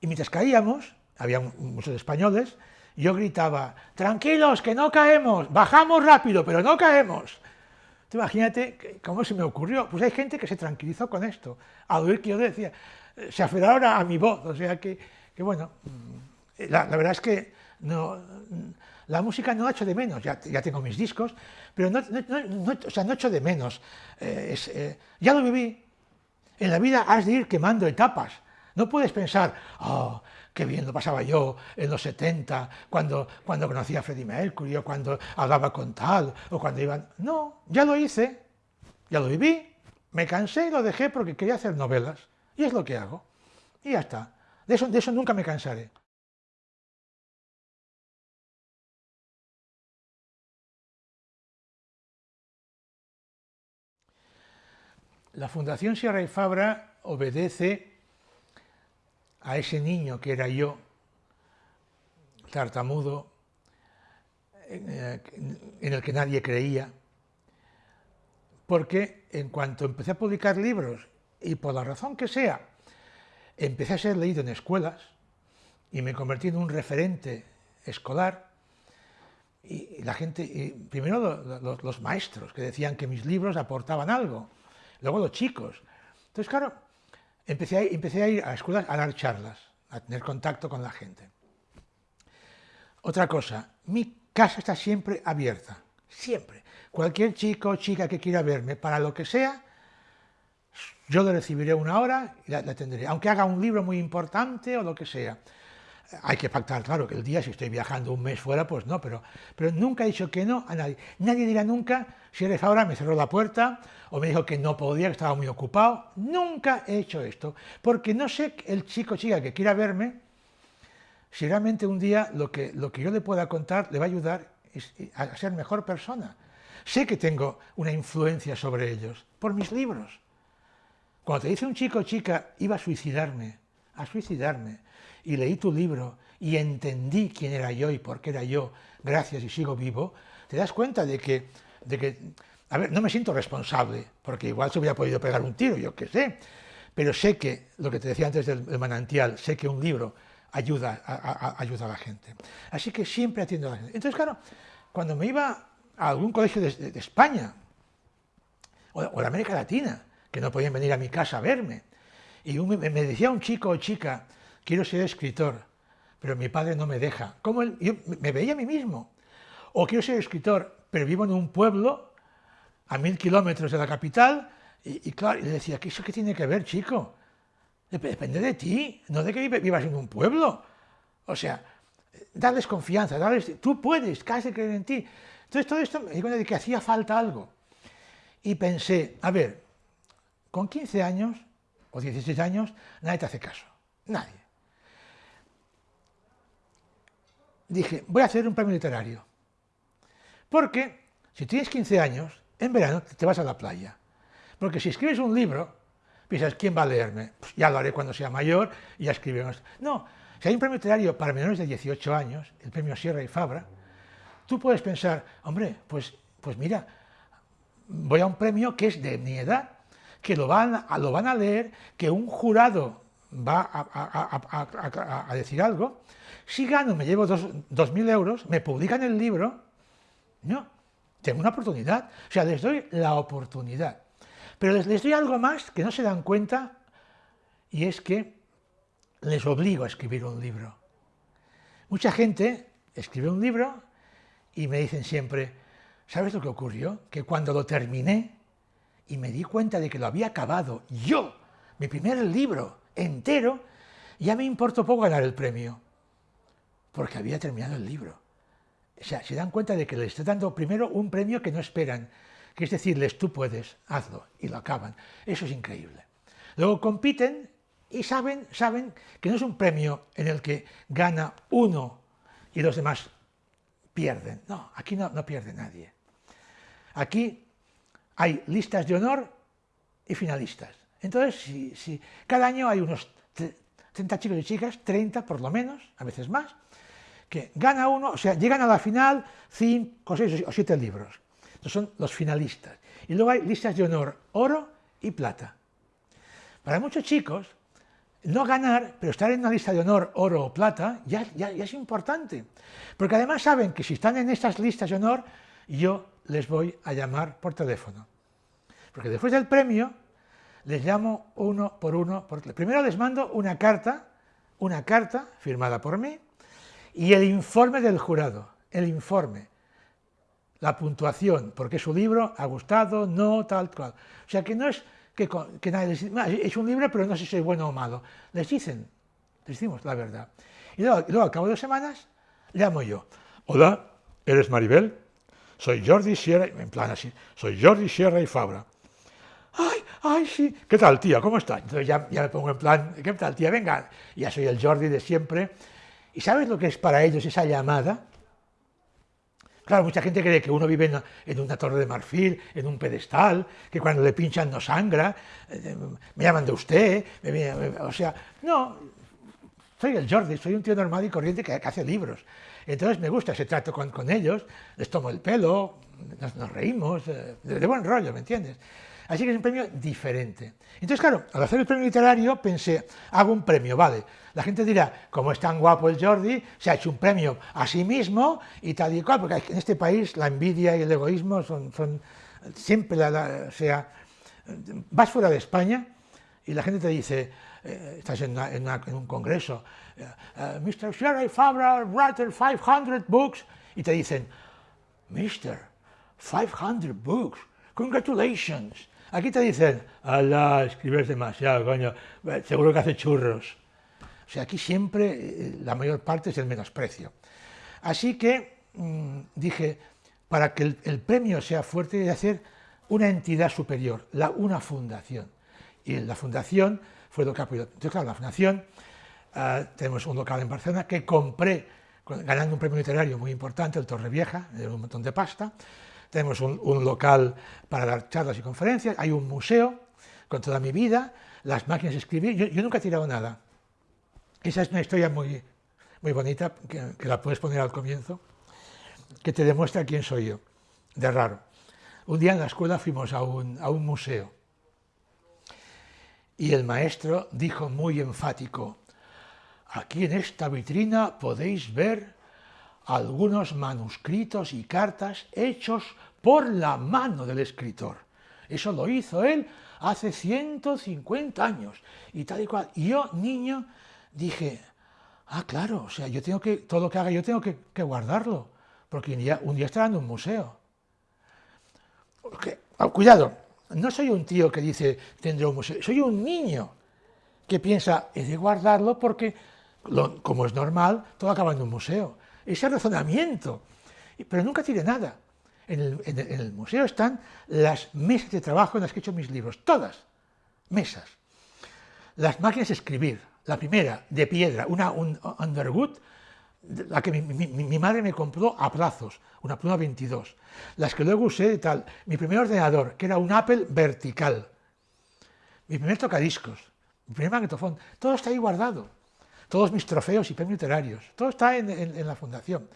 y mientras caíamos, había muchos españoles, yo gritaba, tranquilos, que no caemos, bajamos rápido, pero no caemos. Imagínate cómo se me ocurrió. Pues hay gente que se tranquilizó con esto, al oír que yo decía, se aferraron a mi voz, o sea que, que bueno, mm, la, la, verdad es que no, la música no echo de menos, ya, ya tengo mis discos, pero no, no, no, o sea, no echo de menos, eh, eh, ya lo viví, en la vida has de ir quemando etapas, no puedes pensar, oh, qué bien lo pasaba yo en los 70, cuando, cuando conocí a Freddie Mercury, o cuando hablaba con tal, o cuando iban... No, ya lo hice, ya lo viví, me cansé y lo dejé porque quería hacer novelas, y es lo que hago. Y ya está. De eso, de eso nunca me cansaré. La Fundación Sierra y Fabra obedece a ese niño que era yo, tartamudo, eh, en el que nadie creía, porque en cuanto empecé a publicar libros, y por la razón que sea, empecé a ser leído en escuelas, y me convertí en un referente escolar, y la gente, y primero los, los maestros, que decían que mis libros aportaban algo, luego los chicos. Entonces, claro, empecé a, empecé a ir a escuelas a dar charlas, a tener contacto con la gente. Otra cosa, mi casa está siempre abierta, siempre. Cualquier chico o chica que quiera verme, para lo que sea, yo le recibiré una hora y la, la tendré, aunque haga un libro muy importante o lo que sea. Hay que pactar, claro, que el día, si estoy viajando un mes fuera, pues no, pero, pero nunca he dicho que no a nadie. Nadie dirá nunca, si eres ahora, me cerró la puerta, o me dijo que no podía, que estaba muy ocupado. Nunca he hecho esto, porque no sé el chico o chica que quiera verme, si realmente un día lo que, lo que yo le pueda contar le va a ayudar a ser mejor persona. Sé que tengo una influencia sobre ellos, por mis libros. Cuando te dice un chico o chica, iba a suicidarme, a suicidarme, y leí tu libro y entendí quién era yo y por qué era yo, gracias y sigo vivo, te das cuenta de que, de que, a ver, no me siento responsable, porque igual se hubiera podido pegar un tiro, yo qué sé, pero sé que, lo que te decía antes del, manantial, sé que un libro ayuda a, ayuda a la gente. Así que siempre atiendo a la gente. Entonces, claro, cuando me iba a algún colegio de, España, o, de América Latina, que no podían venir a mi casa a verme, y me, me decía un chico o chica, quiero ser escritor, pero mi padre no me deja. ¿Cómo él? Yo me veía a mí mismo. O quiero ser escritor, pero vivo en un pueblo a mil kilómetros de la capital, y, y claro, le decía, ¿qué eso qué tiene que ver, chico? Depende de ti, no de que vivas en un pueblo. O sea, darles confianza, darles, tú puedes, casi creer en ti. Entonces todo esto me di cuenta de que hacía falta algo. Y pensé, a ver, con 15 años o 16 años, nadie te hace caso, nadie. Dije, voy a hacer un premio literario. Porque si tienes 15 años, en verano te vas a la playa. Porque si escribes un libro, piensas, ¿quién va a leerme? Pues ya lo haré cuando sea mayor y ya escribiremos. No, si hay un premio literario para menores de 18 años, el premio Sierra y Fabra, tú puedes pensar, hombre, pues, pues mira, voy a un premio que es de mi edad, que lo van lo van a leer, que un jurado va a, decir algo, si gano, me llevo dos mil euros, me publican el libro, no, tengo una oportunidad, o sea, les doy la oportunidad. Pero les doy algo más que no se dan cuenta, y es que les obligo a escribir un libro. Mucha gente escribe un libro y me dicen siempre, ¿sabes lo que ocurrió? Que cuando lo terminé y me di cuenta de que lo había acabado yo, mi primer libro entero, ya me importó poco ganar el premio, porque había terminado el libro. O sea, se dan cuenta de que les estoy dando primero un premio que no esperan, que es decirles, tú puedes, hazlo, y lo acaban. Eso es increíble. Luego compiten y saben, saben que no es un premio en el que gana uno y los demás pierden. No, aquí no, no pierde nadie. Aquí hay listas de honor y finalistas. Entonces, si, cada año hay unos 30 chicos y chicas, 30 por lo menos, a veces más, que gana uno, o sea, llegan a la final 5, 6 o 7 libros. Estos son los finalistas. Y luego hay listas de honor, oro y plata. Para muchos chicos, no ganar, pero estar en una lista de honor, oro o plata, ya, ya, es importante. Porque además saben que si están en estas listas de honor, yo les voy a llamar por teléfono. Porque después del premio, les llamo uno por uno. Por... Primero les mando una carta, una carta firmada por mí, y el informe del jurado, el informe, la puntuación, porque su libro ha gustado, no, tal, cual. O sea que no es que, nadie les dice, es un libro, pero no sé si es bueno o malo. Les dicen, les decimos la verdad. Y luego, luego al cabo de semanas, llamo yo. Hola, ¿eres Maribel? Soy Jordi Sierra, en plan así, soy Jordi Sierra y Fabra. ¡Ay, ay, sí! ¿Qué tal, tía? ¿Cómo estás? Entonces ya, me pongo en plan, ¿qué tal, tía? Venga, ya soy el Jordi de siempre. ¿Y sabes lo que es para ellos esa llamada? Claro, mucha gente cree que uno vive en una torre de marfil, en un pedestal, que cuando le pinchan no sangra, eh, me llaman de usted, o sea, no, soy el Jordi, soy un tío normal y corriente que, hace libros. Entonces me gusta ese trato con, ellos, les tomo el pelo, nos, reímos, eh, de, buen rollo, ¿me entiendes? Así que es un premio diferente. Entonces, claro, al hacer el premio literario pensé, hago un premio, vale. La gente dirá, como es tan guapo el Jordi, se ha hecho un premio a sí mismo y tal y cual, porque en este país la envidia y el egoísmo son, siempre, la, o sea, vas fuera de España y la gente te dice, eh, estás en, un congreso, uh, eh, Mr. Sherry Fabra, writer 500 books, y te dicen, Mr. 500 books, congratulations, Aquí te dicen, ala, escribes demasiado, coño, seguro que hace churros. O sea, aquí siempre eh, la mayor parte es el menosprecio. Así que mm, dije, para que el, premio sea fuerte, que hacer una entidad superior, una fundación. Y la fundación fue lo que apoyó. Entonces, claro, la fundación, ah, tenemos un local en Barcelona que compré, ganando un premio literario muy importante, el Torre Vieja, de un montón de pasta, tenemos un, local para dar charlas y conferencias, hay un museo con toda mi vida, las máquinas de escribir, yo, nunca he tirado nada. Esa es una historia muy, muy bonita, que, la puedes poner al comienzo, que te demuestra quién soy yo, de raro. Un día en la escuela fuimos a un, a un museo y el maestro dijo muy enfático, aquí en esta vitrina podéis ver algunos manuscritos y cartas hechos por la mano del escritor. Eso lo hizo él hace 150 años y tal y cual. Y yo, niño, dije, ah, claro, o sea, yo tengo que, todo lo que haga yo tengo que, guardarlo, porque un día, un día estará en un museo. Ah, cuidado, no soy un tío que dice, tendré un museo, soy un niño que piensa, he de guardarlo porque, como es normal, todo acaba en un museo ese razonamiento, pero nunca tiene nada. En el, museo están las mesas de trabajo en las que he hecho mis libros, todas, mesas. Las máquinas de escribir, la primera, de piedra, una un Underwood, la que mi, madre me compró a plazos, una pluma 22, las que luego usé y tal, mi primer ordenador, que era un Apple vertical, mi primer tocadiscos, mi primer magnetofón, todo está ahí guardado, todos mis trofeos y premios literarios, todo está en, la fundación.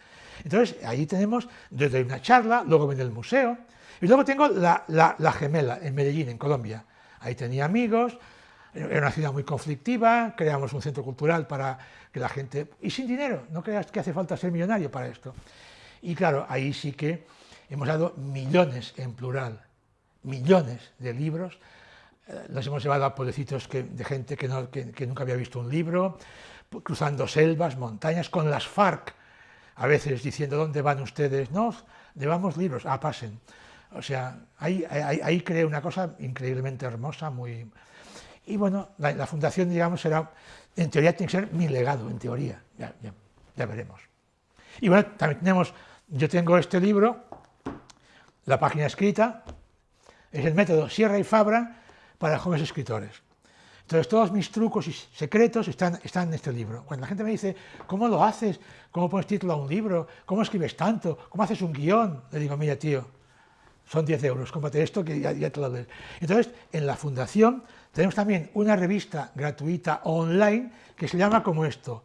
Entonces, ahí tenemos, desde una charla, luego viene el museo, y luego tengo la, la gemela en Medellín, en Colombia. Ahí tenía amigos, era una ciudad muy conflictiva, creamos un centro cultural para que la gente... Y sin dinero, no creas que hace falta ser millonario para esto. Y claro, ahí sí que hemos dado millones en plural, millones de libros, eh, los hemos llevado a pueblecitos de gente que, nunca había visto un libro, cruzando selvas, montañas, con las FARC, a veces diciendo, ¿dónde van ustedes? No, llevamos libros, ah, pasen. O sea, ahí, ahí, una cosa increíblemente hermosa, muy, y bueno, la, fundación, digamos, será, en teoría tiene que ser mi legado, en teoría, ya, veremos. Y bueno, también tenemos, yo tengo este libro, la página escrita, es el método Sierra y Fabra para jóvenes escritores. Entonces todos mis trucos y secretos están, en este libro. Cuando la gente me dice, ¿cómo lo haces? ¿Cómo pones título a un libro? ¿Cómo escribes tanto? ¿Cómo haces un guion? Le digo, mira tío, son 10 euros, cómprate esto que ya, ya te lo lees. Entonces, en la fundación tenemos también una revista gratuita online que se llama como esto,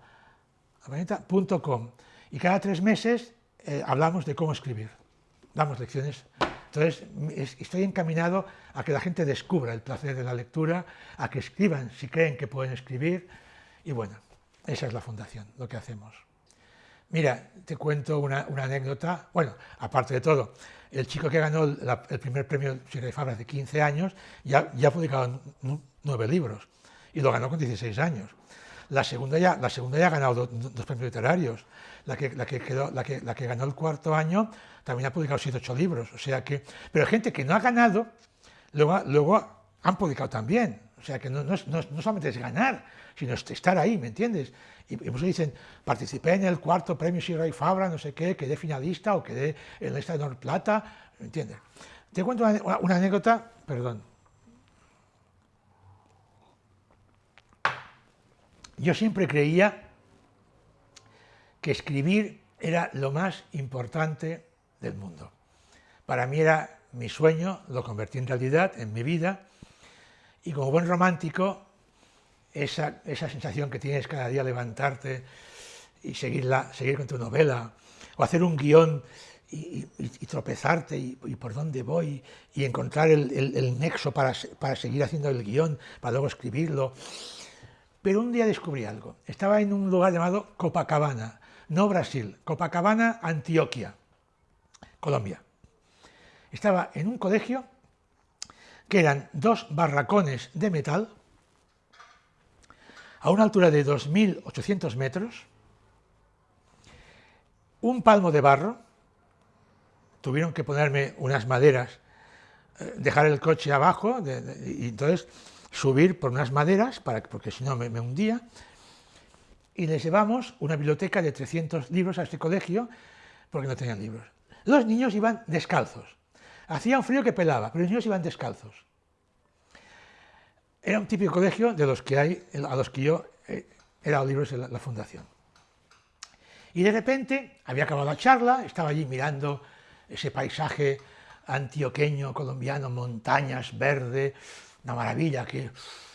.com, y cada tres meses eh, hablamos de cómo escribir, damos lecciones. Entonces, estoy encaminado a que la gente descubra el placer de la lectura, a que escriban si creen que pueden escribir, y bueno, esa es la fundación, lo que hacemos. Mira, te cuento una, anécdota, bueno, aparte de todo, el chico que ganó el primer premio Sierra de Fabra de 15 años ya ha publicado nueve libros y lo ganó con 16 años. La segunda ya, ha ganado dos, premios literarios. La que, ganó el cuarto año también ha publicado 7 ocho libros. O sea gente que no ha ganado, luego, luego han publicado también. O sea que no, solamente es ganar, sino estar ahí, ¿me entiendes? Y, muchos dicen, participé en el cuarto premio Sierra y Fabra, no sé qué, quedé finalista o quedé en la lista de Plata, ¿me entiendes? Te cuento una, anécdota, perdón. Yo siempre creía que escribir era lo más importante del mundo. Para mí era mi sueño, lo convertí en realidad en mi vida, y como buen romántico esa, sensación que tienes cada día levantarte y seguirla, seguir con tu novela, o hacer un guion y, tropezarte y, por dónde voy y encontrar el, nexo para, para, seguir haciendo el guion, para luego escribirlo. Pero un día descubrí algo. Estaba en un lugar llamado Copacabana, no Brasil, Copacabana, Antioquia, Colombia. Estaba en un colegio que eran dos barracones de metal a una altura de 2.800 metros, un palmo de barro, tuvieron que ponerme unas maderas, eh, dejar el coche abajo y entonces subir por unas maderas, para, porque si no me, me hundía, y les llevamos una biblioteca de 300 libros a este colegio, porque no tenían libros. Los niños iban descalzos. Hacía un frío que pelaba, pero los niños iban descalzos. Era un típico colegio de los que hay, a los que yo eh, he dado libros en la, fundación. Y de repente había acabado la charla, estaba allí mirando ese paisaje antioqueño, colombiano, montañas, verde, una maravilla, que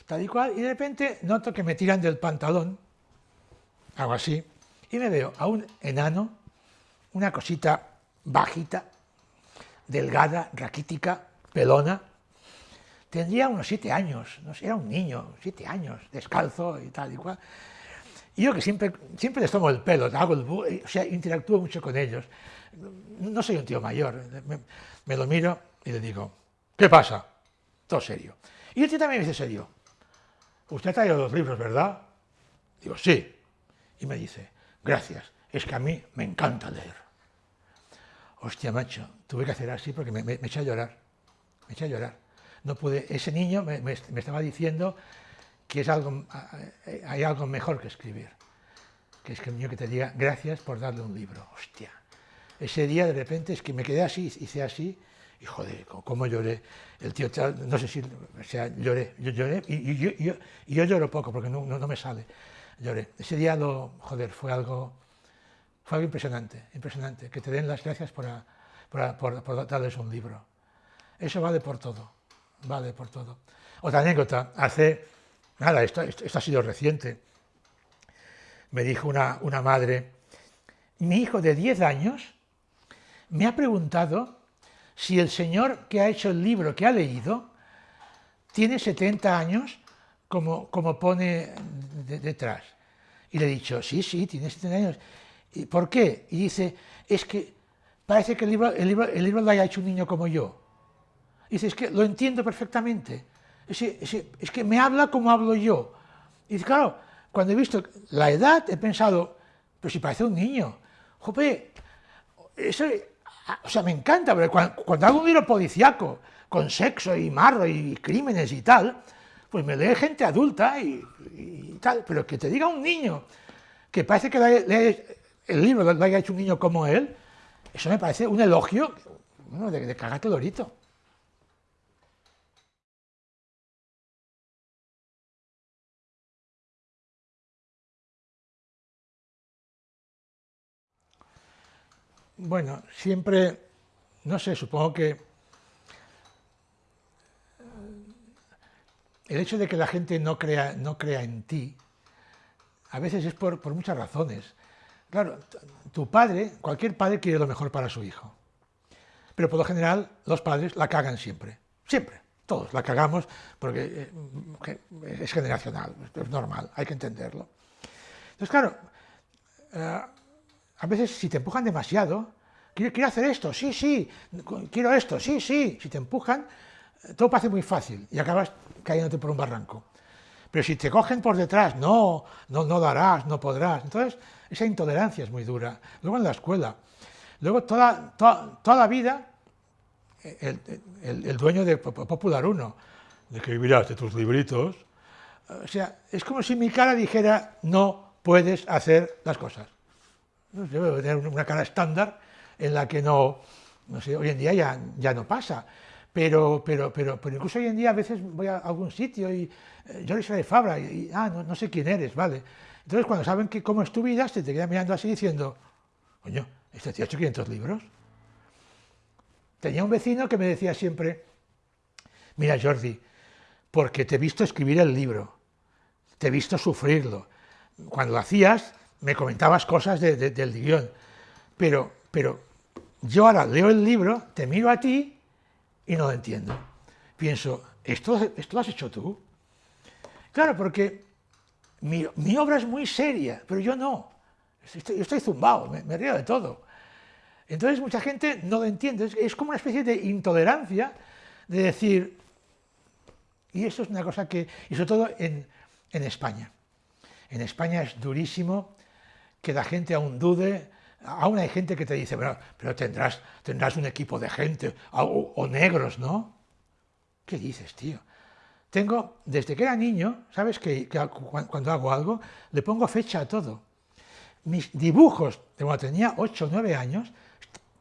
tal y cual, y de repente noto que me tiran del pantalón, algo así, y me veo a un enano, una cosita bajita, delgada, raquítica, pelona, tendría unos siete años, no era un niño, siete años, descalzo y tal y cual. Y yo que siempre, siempre les tomo el pelo, hago el, o sea, interactúo mucho con ellos. No soy un tío mayor, me, lo miro y le digo, ¿qué pasa? Todo serio. Y el tío también me dice serio, usted ha traído los libros, ¿verdad? Digo, sí. Y me dice, gracias, es que a mí me encanta leer. Hostia, macho, tuve que hacer así porque me, me eché a llorar, me eché a llorar no pude, ese niño me, estaba diciendo que es algo, hay algo mejor que escribir, que es que el niño que te diga gracias por darle un libro, hostia. Ese día de repente es que me quedé así, hice así, y joder, cómo lloré. El tío, no sé si, sea, lloré, yo lloré, y, yo, lloro poco porque no, no, me sale, lloré. Ese día, lo, joder, fue algo fue algo impresionante, impresionante, que te den las gracias por, por, darles un libro. Eso vale por todo, vale por todo. Otra anécdota, hace, nada, esto, esto, ha sido reciente, me dijo una, una madre, mi hijo de 10 años me ha preguntado si el señor que ha hecho el libro que ha leído tiene 70 años, como, como pone detrás. Y le he dicho, sí, sí, tiene 70 años. ¿Y ¿Por qué? Y dice, es que parece que el libro, el libro, el libro lo haya hecho un niño como yo. Y dice, es que lo entiendo perfectamente. Es, es que me habla como hablo yo. Y dice, claro, cuando he visto la edad, he pensado, pero si parece un niño. Jope, eso, o sea, me encanta, pero cuando, hago un libro policíaco, con sexo y marro y crímenes y tal, pues me lee gente adulta y, tal, pero que te diga un niño que parece que el libro lo haya hecho un niño como él, eso me parece un elogio bueno, de, de cagarte lorito. Bueno, siempre, no sé, supongo que el hecho de que la gente no crea, no crea en ti, a veces es por, muchas razones. Claro, tu padre, cualquier padre quiere lo mejor para su hijo, pero por lo general los padres la cagan siempre, siempre, todos la cagamos porque eh, es generacional, es normal, hay que entenderlo. Entonces, claro, eh, a veces si te empujan demasiado, quiero, hacer esto, sí, sí, quiero esto, sí, sí, si te empujan, todo parece muy fácil y acabas cayéndote por un barranco. Pero si te cogen por detrás, no, no, no darás, no podrás. Entonces, esa intolerancia es muy dura. Luego en la escuela. Luego toda, toda, la vida, el, dueño de Popular 1, de que vivirás de tus libritos, o sea, es como si mi cara dijera, no puedes hacer las cosas. Debe tener una cara estándar en la que no, sé, hoy en día ya, no pasa. Pero, pero, pero, incluso hoy en día a veces voy a algún sitio y eh, yo soy de Fabra y, ah, no, no, sé quién eres, ¿vale? Entonces cuando saben que cómo es tu vida, se te quedan mirando así diciendo, coño, ¿este tío ha hecho 500 libros? Tenía un vecino que me decía siempre, mira Jordi, porque te he visto escribir el libro, te he visto sufrirlo. Cuando lo hacías, me comentabas cosas del guion, pero, pero yo ahora leo el libro, te miro a ti y no lo entiendo. Pienso, ¿esto, esto lo has hecho tú? Claro, porque mi, obra es muy seria, pero yo no. Estoy, yo estoy zumbado, me, río de todo. Entonces mucha gente no lo entiende. Es, como una especie de intolerancia de decir, y eso es una cosa que, y sobre todo en, en España. En España es durísimo que la gente aún dude, aún hay gente que te dice, pero, pero tendrás, tendrás un equipo de gente, o, negros, ¿no? ¿Qué dices, tío? Tengo, desde que era niño, ¿sabes? Que, cuando hago algo, le pongo fecha a todo. Mis dibujos, cuando tenía 8 o 9 años,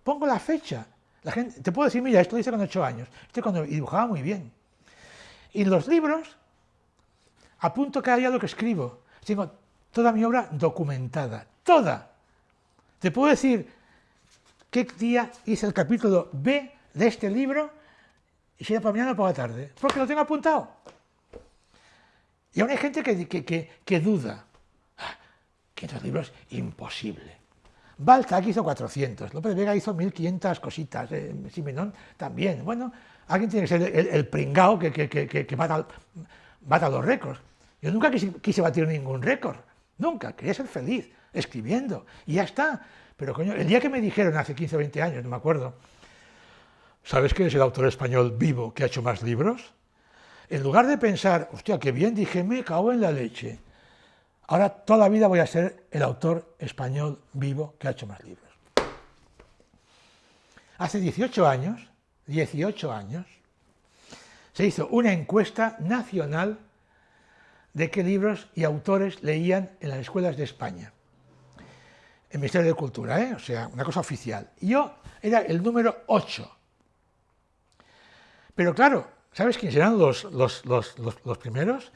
pongo la fecha. La gente, te puedo decir, mira, esto lo hice con 8 años, esto cuando dibujaba muy bien. Y los libros, apunto cada día lo que escribo. Tengo toda mi obra documentada, toda. Te puedo decir qué día hice el capítulo B de este libro, y si era para mañana o para la tarde, porque lo tengo apuntado. Y aún hay gente que, que, que, duda. Ah, que estos libros, imposible. Balzac hizo 400, López Vega hizo 1500 cositas, eh, Simenón también. Bueno, alguien tiene que ser el, pringao que, que, que, bata, los récords. Yo nunca quise batir ningún récord, nunca, quería ser feliz escribiendo, y ya está. Pero coño, el día que me dijeron hace 15 o 20 años, no me acuerdo, ¿sabes que es el autor español vivo que ha hecho más libros? En lugar de pensar, hostia, qué bien, dije, me cago en la leche. Ahora toda la vida voy a ser el autor español vivo que ha hecho más libros. Hace 18 años, 18 años, se hizo una encuesta nacional de qué libros y autores leían en las escuelas de España el Ministerio de Cultura, ¿eh? o sea, una cosa oficial. Yo era el número 8. Pero claro, ¿sabes quiénes eran los, los, primeros?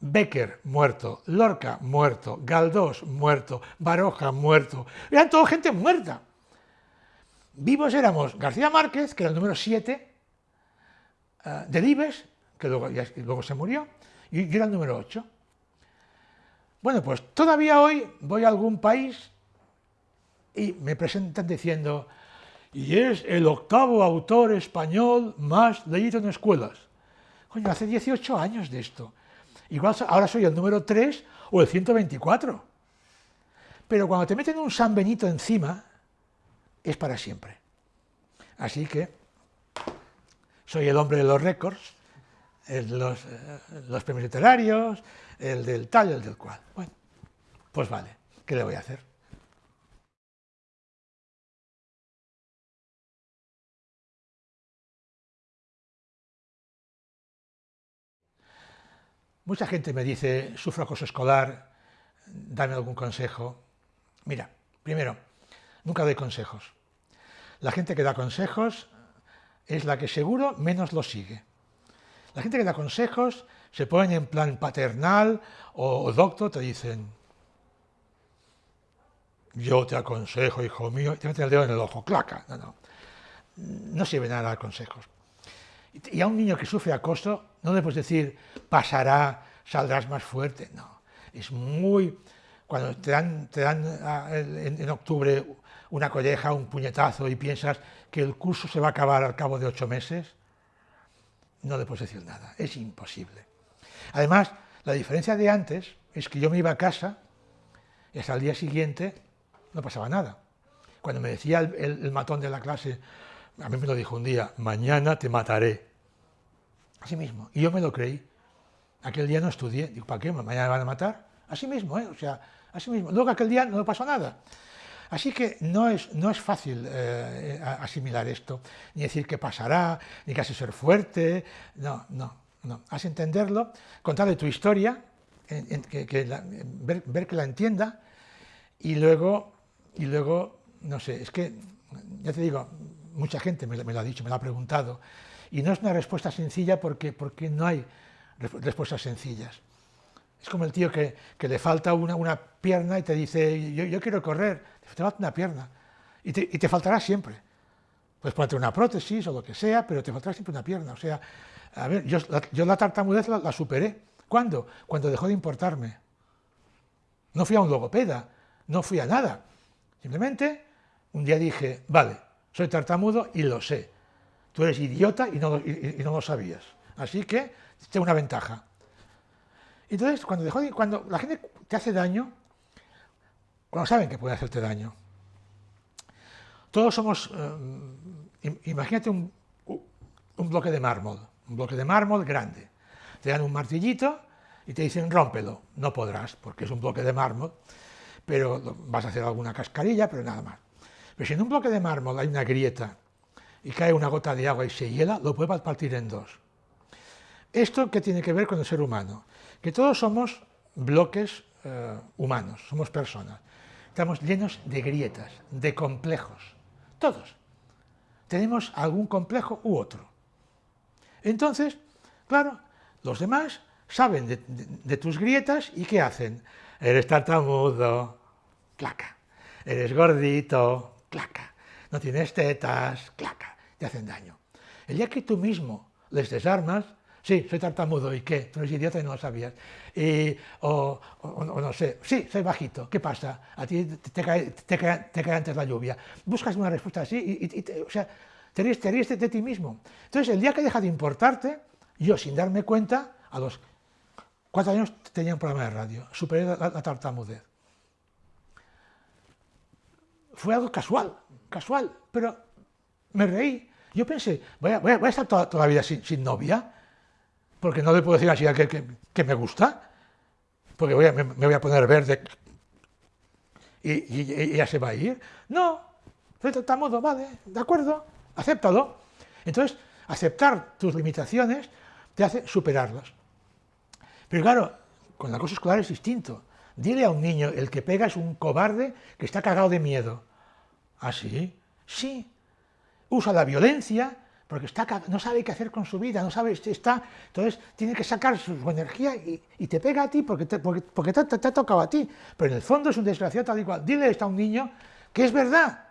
Becker, muerto, Lorca, muerto, Galdós, muerto, Baroja, muerto. Eran toda gente muerta. Vivos éramos García Márquez, que era el número 7, uh, Delibes, que luego, luego se murió, y yo era el número 8. Bueno, pues todavía hoy voy a algún país y me presentan diciendo, y es el octavo autor español más leído en escuelas. Coño, hace 18 años de esto. Igual ahora soy el número 3 o el 124. Pero cuando te meten un San Benito encima, es para siempre. Así que soy el hombre de los récords, los, eh, los premios literarios, el del tal, el del cual. Bueno, pues vale, ¿qué le voy a hacer? Mucha gente me dice, sufro acoso escolar, dame algún consejo. Mira, primero, nunca doy consejos. La gente que da consejos es la que seguro menos lo sigue. La gente que da consejos se ponen en plan paternal o, doctor, te dicen, yo te aconsejo, hijo mío, y te meten el dedo en el ojo, claca. No, no. No sirve nada dar consejos. Y a un niño que sufre acoso no le puedes decir, pasará, saldrás más fuerte. No, es muy... Cuando te dan, te dan ah, en, octubre una colleja, un puñetazo y piensas que el curso se va a acabar al cabo de ocho meses, no le puedes decir nada, es imposible. Además, la diferencia de antes es que yo me iba a casa y hasta el día siguiente no pasaba nada. Cuando me decía el, el matón de la clase, a mí me lo dijo un día, mañana te mataré. Así mismo. Y yo me lo creí. Aquel día no estudié. Digo, ¿para qué? ¿Mañana me van a matar? Así mismo, ¿eh? O sea, así mismo. Luego aquel día no pasó nada. Así que no es, no es fácil eh, asimilar esto, ni decir que pasará, ni que has de ser fuerte, no, no, no. Has de entenderlo, contarle tu historia, ver, ver, que la entienda, y luego, y luego, no sé, es que, ya te digo, mucha gente me, me lo ha dicho, me lo ha preguntado, y no es una respuesta sencilla porque, porque no hay respuestas sencillas. Es como el tío que, que le falta una, una, pierna y te dice, yo, yo, quiero correr, te falta una pierna, y te, y te, faltará siempre. Puedes ponerte una prótesis o lo que sea, pero te faltará siempre una pierna. O sea, a ver, yo la, tartamudez la, la, superé. ¿Cuándo? Cuando dejó de importarme. No fui a un logopeda, no fui a nada. Simplemente un día dije, vale, soy tartamudo y lo sé tú eres idiota y no, lo sabías. Así que tengo una ventaja. Entonces, cuando, de, cuando la gente te hace daño, cuando saben que puede hacerte daño, todos somos, eh, imagínate un, un, bloque de mármol, un bloque de mármol grande. Te dan un martillito y te dicen rómpelo. No podrás, porque es un bloque de mármol, pero vas a hacer alguna cascarilla, pero nada más. Pero si en un bloque de mármol hay una grieta y cae una gota de agua y se hiela, lo puede partir en dos. ¿Esto qué tiene que ver con el ser humano? Que todos somos bloques eh, humanos, somos personas. Estamos llenos de grietas, de complejos, todos. Tenemos algún complejo u otro. Entonces, claro, los demás saben de, de, tus grietas y ¿qué hacen? Eres tartamudo, claca. Eres gordito, claca. No tienes tetas, claca te hacen daño. El día que tú mismo les desarmas, sí, soy tartamudo, ¿y qué? Tú eres idiota y no lo sabías. Y, o, no sé, sí, soy bajito, ¿qué pasa? A ti te cae, te cae, te cae antes la lluvia. Buscas una respuesta así y, o sea, te ríes, de, ti mismo. Entonces, el día que deja de importarte, yo, sin darme cuenta, a los cuatro años tenía un programa de radio, superé la tartamudez. Fue algo casual, casual, pero me reí. Yo pensé, voy a, voy a, estar toda, la vida sin, novia, porque no le puedo decir así a que, que, que me gusta, porque voy a, me, voy a poner verde y, y, y, ella se va a ir. No, de modo, vale, de acuerdo, acéptalo. Entonces, aceptar tus limitaciones te hace superarlas. Pero claro, con la cosa escolar es distinto. Dile a un niño, el que pega es un cobarde que está cagado de miedo. ¿Ah, sí? Sí, usa la violencia porque está, no sabe qué hacer con su vida, no sabe, está, entonces tiene que sacar su, energía y, te pega a ti porque, te, porque, te, ha tocado a ti, pero en el fondo es un desgraciado tal y cual. Dile esto a un niño que es verdad,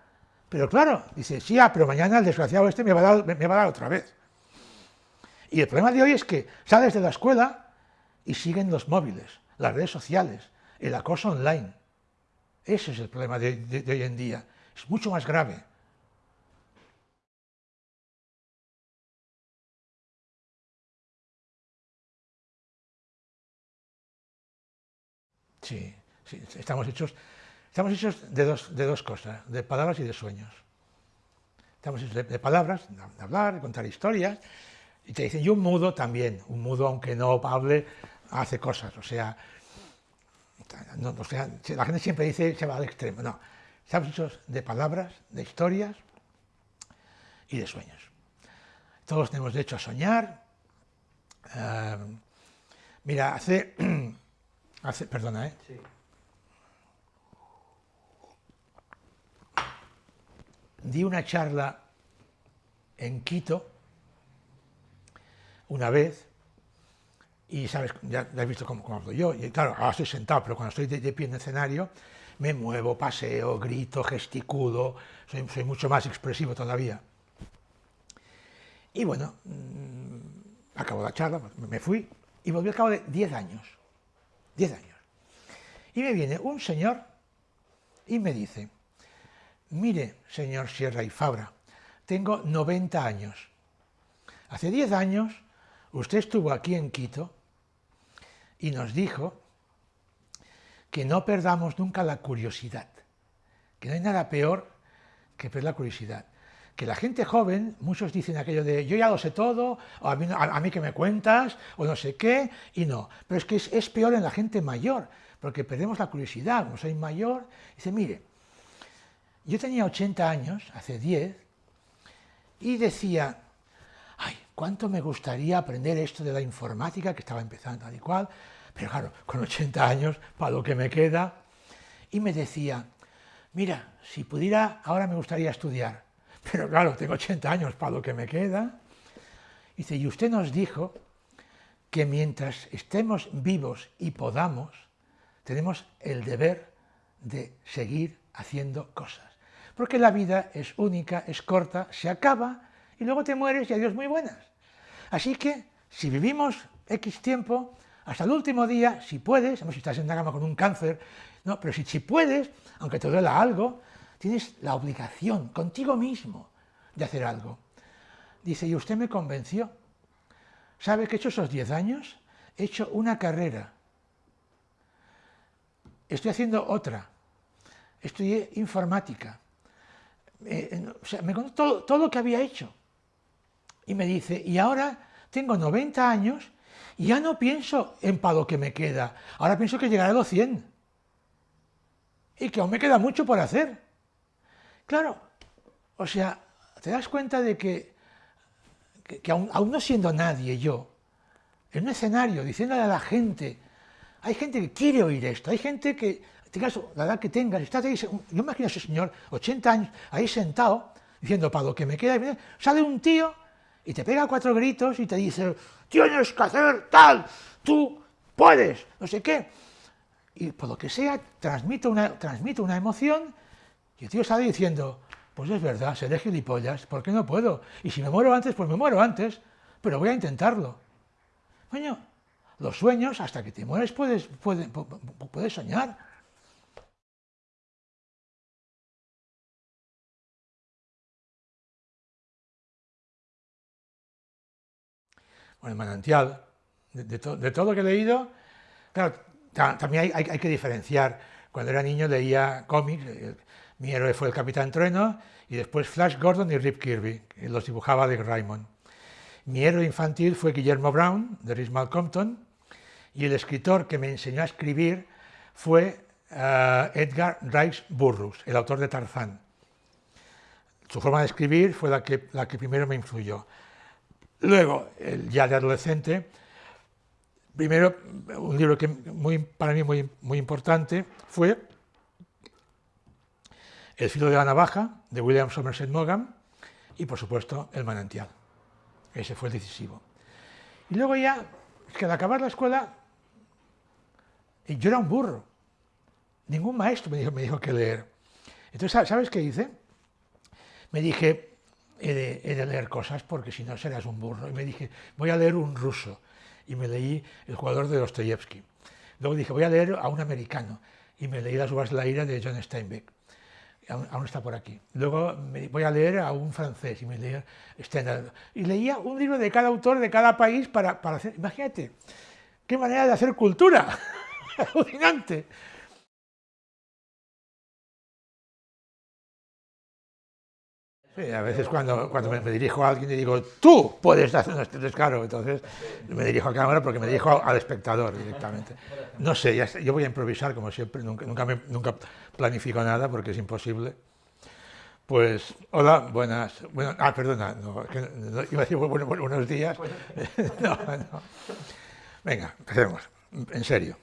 pero claro, dice, sí, ah, pero mañana el desgraciado este me va, a dar, me va a dar otra vez. Y el problema de hoy es que sales de la escuela y siguen los móviles, las redes sociales, el acoso online. Ese es el problema de hoy en día. Es mucho más grave. Sí, estamos hechos, estamos hechos de, dos, de dos cosas, de palabras y de sueños. Estamos hechos de, palabras, de hablar, de contar historias, y te dicen, y un mudo también, un mudo aunque no hable, hace cosas, o sea, la gente siempre dice se va al extremo, no, estamos hechos de palabras, de historias y de sueños. Todos tenemos derecho a soñar. Eh, mira, hace perdona, ¿eh? Sí. Di una charla en Quito una vez y sabes, ya, has visto cómo, hablo yo, claro, ahora estoy sentado, pero cuando estoy de, pie en el escenario me muevo, paseo, grito, gesticulo, soy, soy mucho más expresivo todavía. Y bueno, mmm, acabó la charla, me fui y volví al cabo de 10 años. 10 años. Y me viene un señor y me dice, mire, señor Sierra y Fabra, tengo 90 años. Hace 10 años usted estuvo aquí en Quito y nos dijo que no perdamos nunca la curiosidad, que no hay nada peor que perder la curiosidad. Que la gente joven, muchos dicen aquello de yo ya lo sé todo, o a mí, que me cuentas, o no sé qué, y no. Pero es que es, peor en la gente mayor, porque perdemos la curiosidad, no soy mayor. Dice, mire, yo tenía 80 años, hace 10, y decía, cuánto me gustaría aprender esto de la informática, que estaba empezando tal y cual, pero claro, con 80 años, para lo que me queda, y me decía, mira, si pudiera, ahora me gustaría estudiar, pero claro, tengo 80 años para lo que me queda. Dice, y usted nos dijo que mientras estemos vivos y podamos, tenemos el deber de seguir haciendo cosas. Porque la vida es única, es corta, se acaba y luego te mueres y adiós muy buenas. Así que, si vivimos X tiempo, hasta el último día, si puedes, si estás en la cama con un cáncer, no, pero si, puedes, aunque te duela algo, tienes la obligación contigo mismo de hacer algo. Dice, y usted me convenció. ¿Sabe que he hecho esos 10 años? He hecho una carrera. Estoy haciendo otra. Estudié informática. Eh, o sea, me contó todo lo que había hecho. Y me dice, y ahora tengo 90 años y ya no pienso en para lo que me queda. Ahora pienso que llegaré a los 100. Y que aún me queda mucho por hacer. Claro, o sea, te das cuenta de que, que, aún, no siendo nadie yo, en un escenario, diciéndole a la gente, hay gente que quiere oír esto, hay gente que, tengas la edad que tengas, estás ahí, yo imagino a ese señor, 80 años, ahí sentado, diciendo, para lo que me queda, sale un tío y te pega cuatro gritos y te dice, tienes que hacer tal, tú puedes, no sé qué. Y por lo que sea, transmite una, transmite una emoción y el tío sale diciendo, pues es verdad, seré gilipollas, ¿por qué no puedo? Y si me muero antes, pues me muero antes, pero voy a intentarlo. Coño, los sueños, hasta que te mueres, puedes, puedes, puedes soñar. El manantial, de, todo lo que he leído, claro, también hay, que diferenciar. Cuando era niño leía cómics, eh, mi héroe fue el Capitán Trueno y después Flash Gordon y Rip Kirby, que los dibujaba de Raymond. Mi héroe infantil fue Guillermo Brown, de Rhys Compton, y el escritor que me enseñó a escribir fue eh, Edgar Rice Burroughs, el autor de Tarzán. Su forma de escribir fue la que, la que primero me influyó. Luego, ya de adolescente, primero, un libro que muy, para mí muy, muy importante fue el filo de la navaja, de William Somerset Maugham, y por supuesto, El manantial. Ese fue el decisivo. Y luego ya, que al acabar la escuela, yo era un burro. Ningún maestro me dijo, me dijo que leer. Entonces, ¿sabes qué hice? Me dije, he de, leer cosas porque si no serás un burro. Y me dije, voy a leer un ruso. Y me leí El jugador de Dostoyevsky. Luego dije, voy a leer a un americano. Y me leí Las uvas de la ira de John Steinbeck. Aún, está por aquí. Luego me, voy a leer a un francés y me leí Stendhal. Y leía un libro de cada autor de cada país para, para hacer... Imagínate, qué manera de hacer cultura. Alucinante. Sí, a veces cuando, cuando me, dirijo a alguien y digo, tú puedes hacer un descaro, entonces me dirijo a cámara porque me dirijo al espectador directamente. No sé, yo voy a improvisar como siempre, nunca, nunca, planifico nada porque es imposible. Pues, hola, buenas, bueno, ah, perdona, iba a decir buenos días. no. Venga, empecemos, en serio.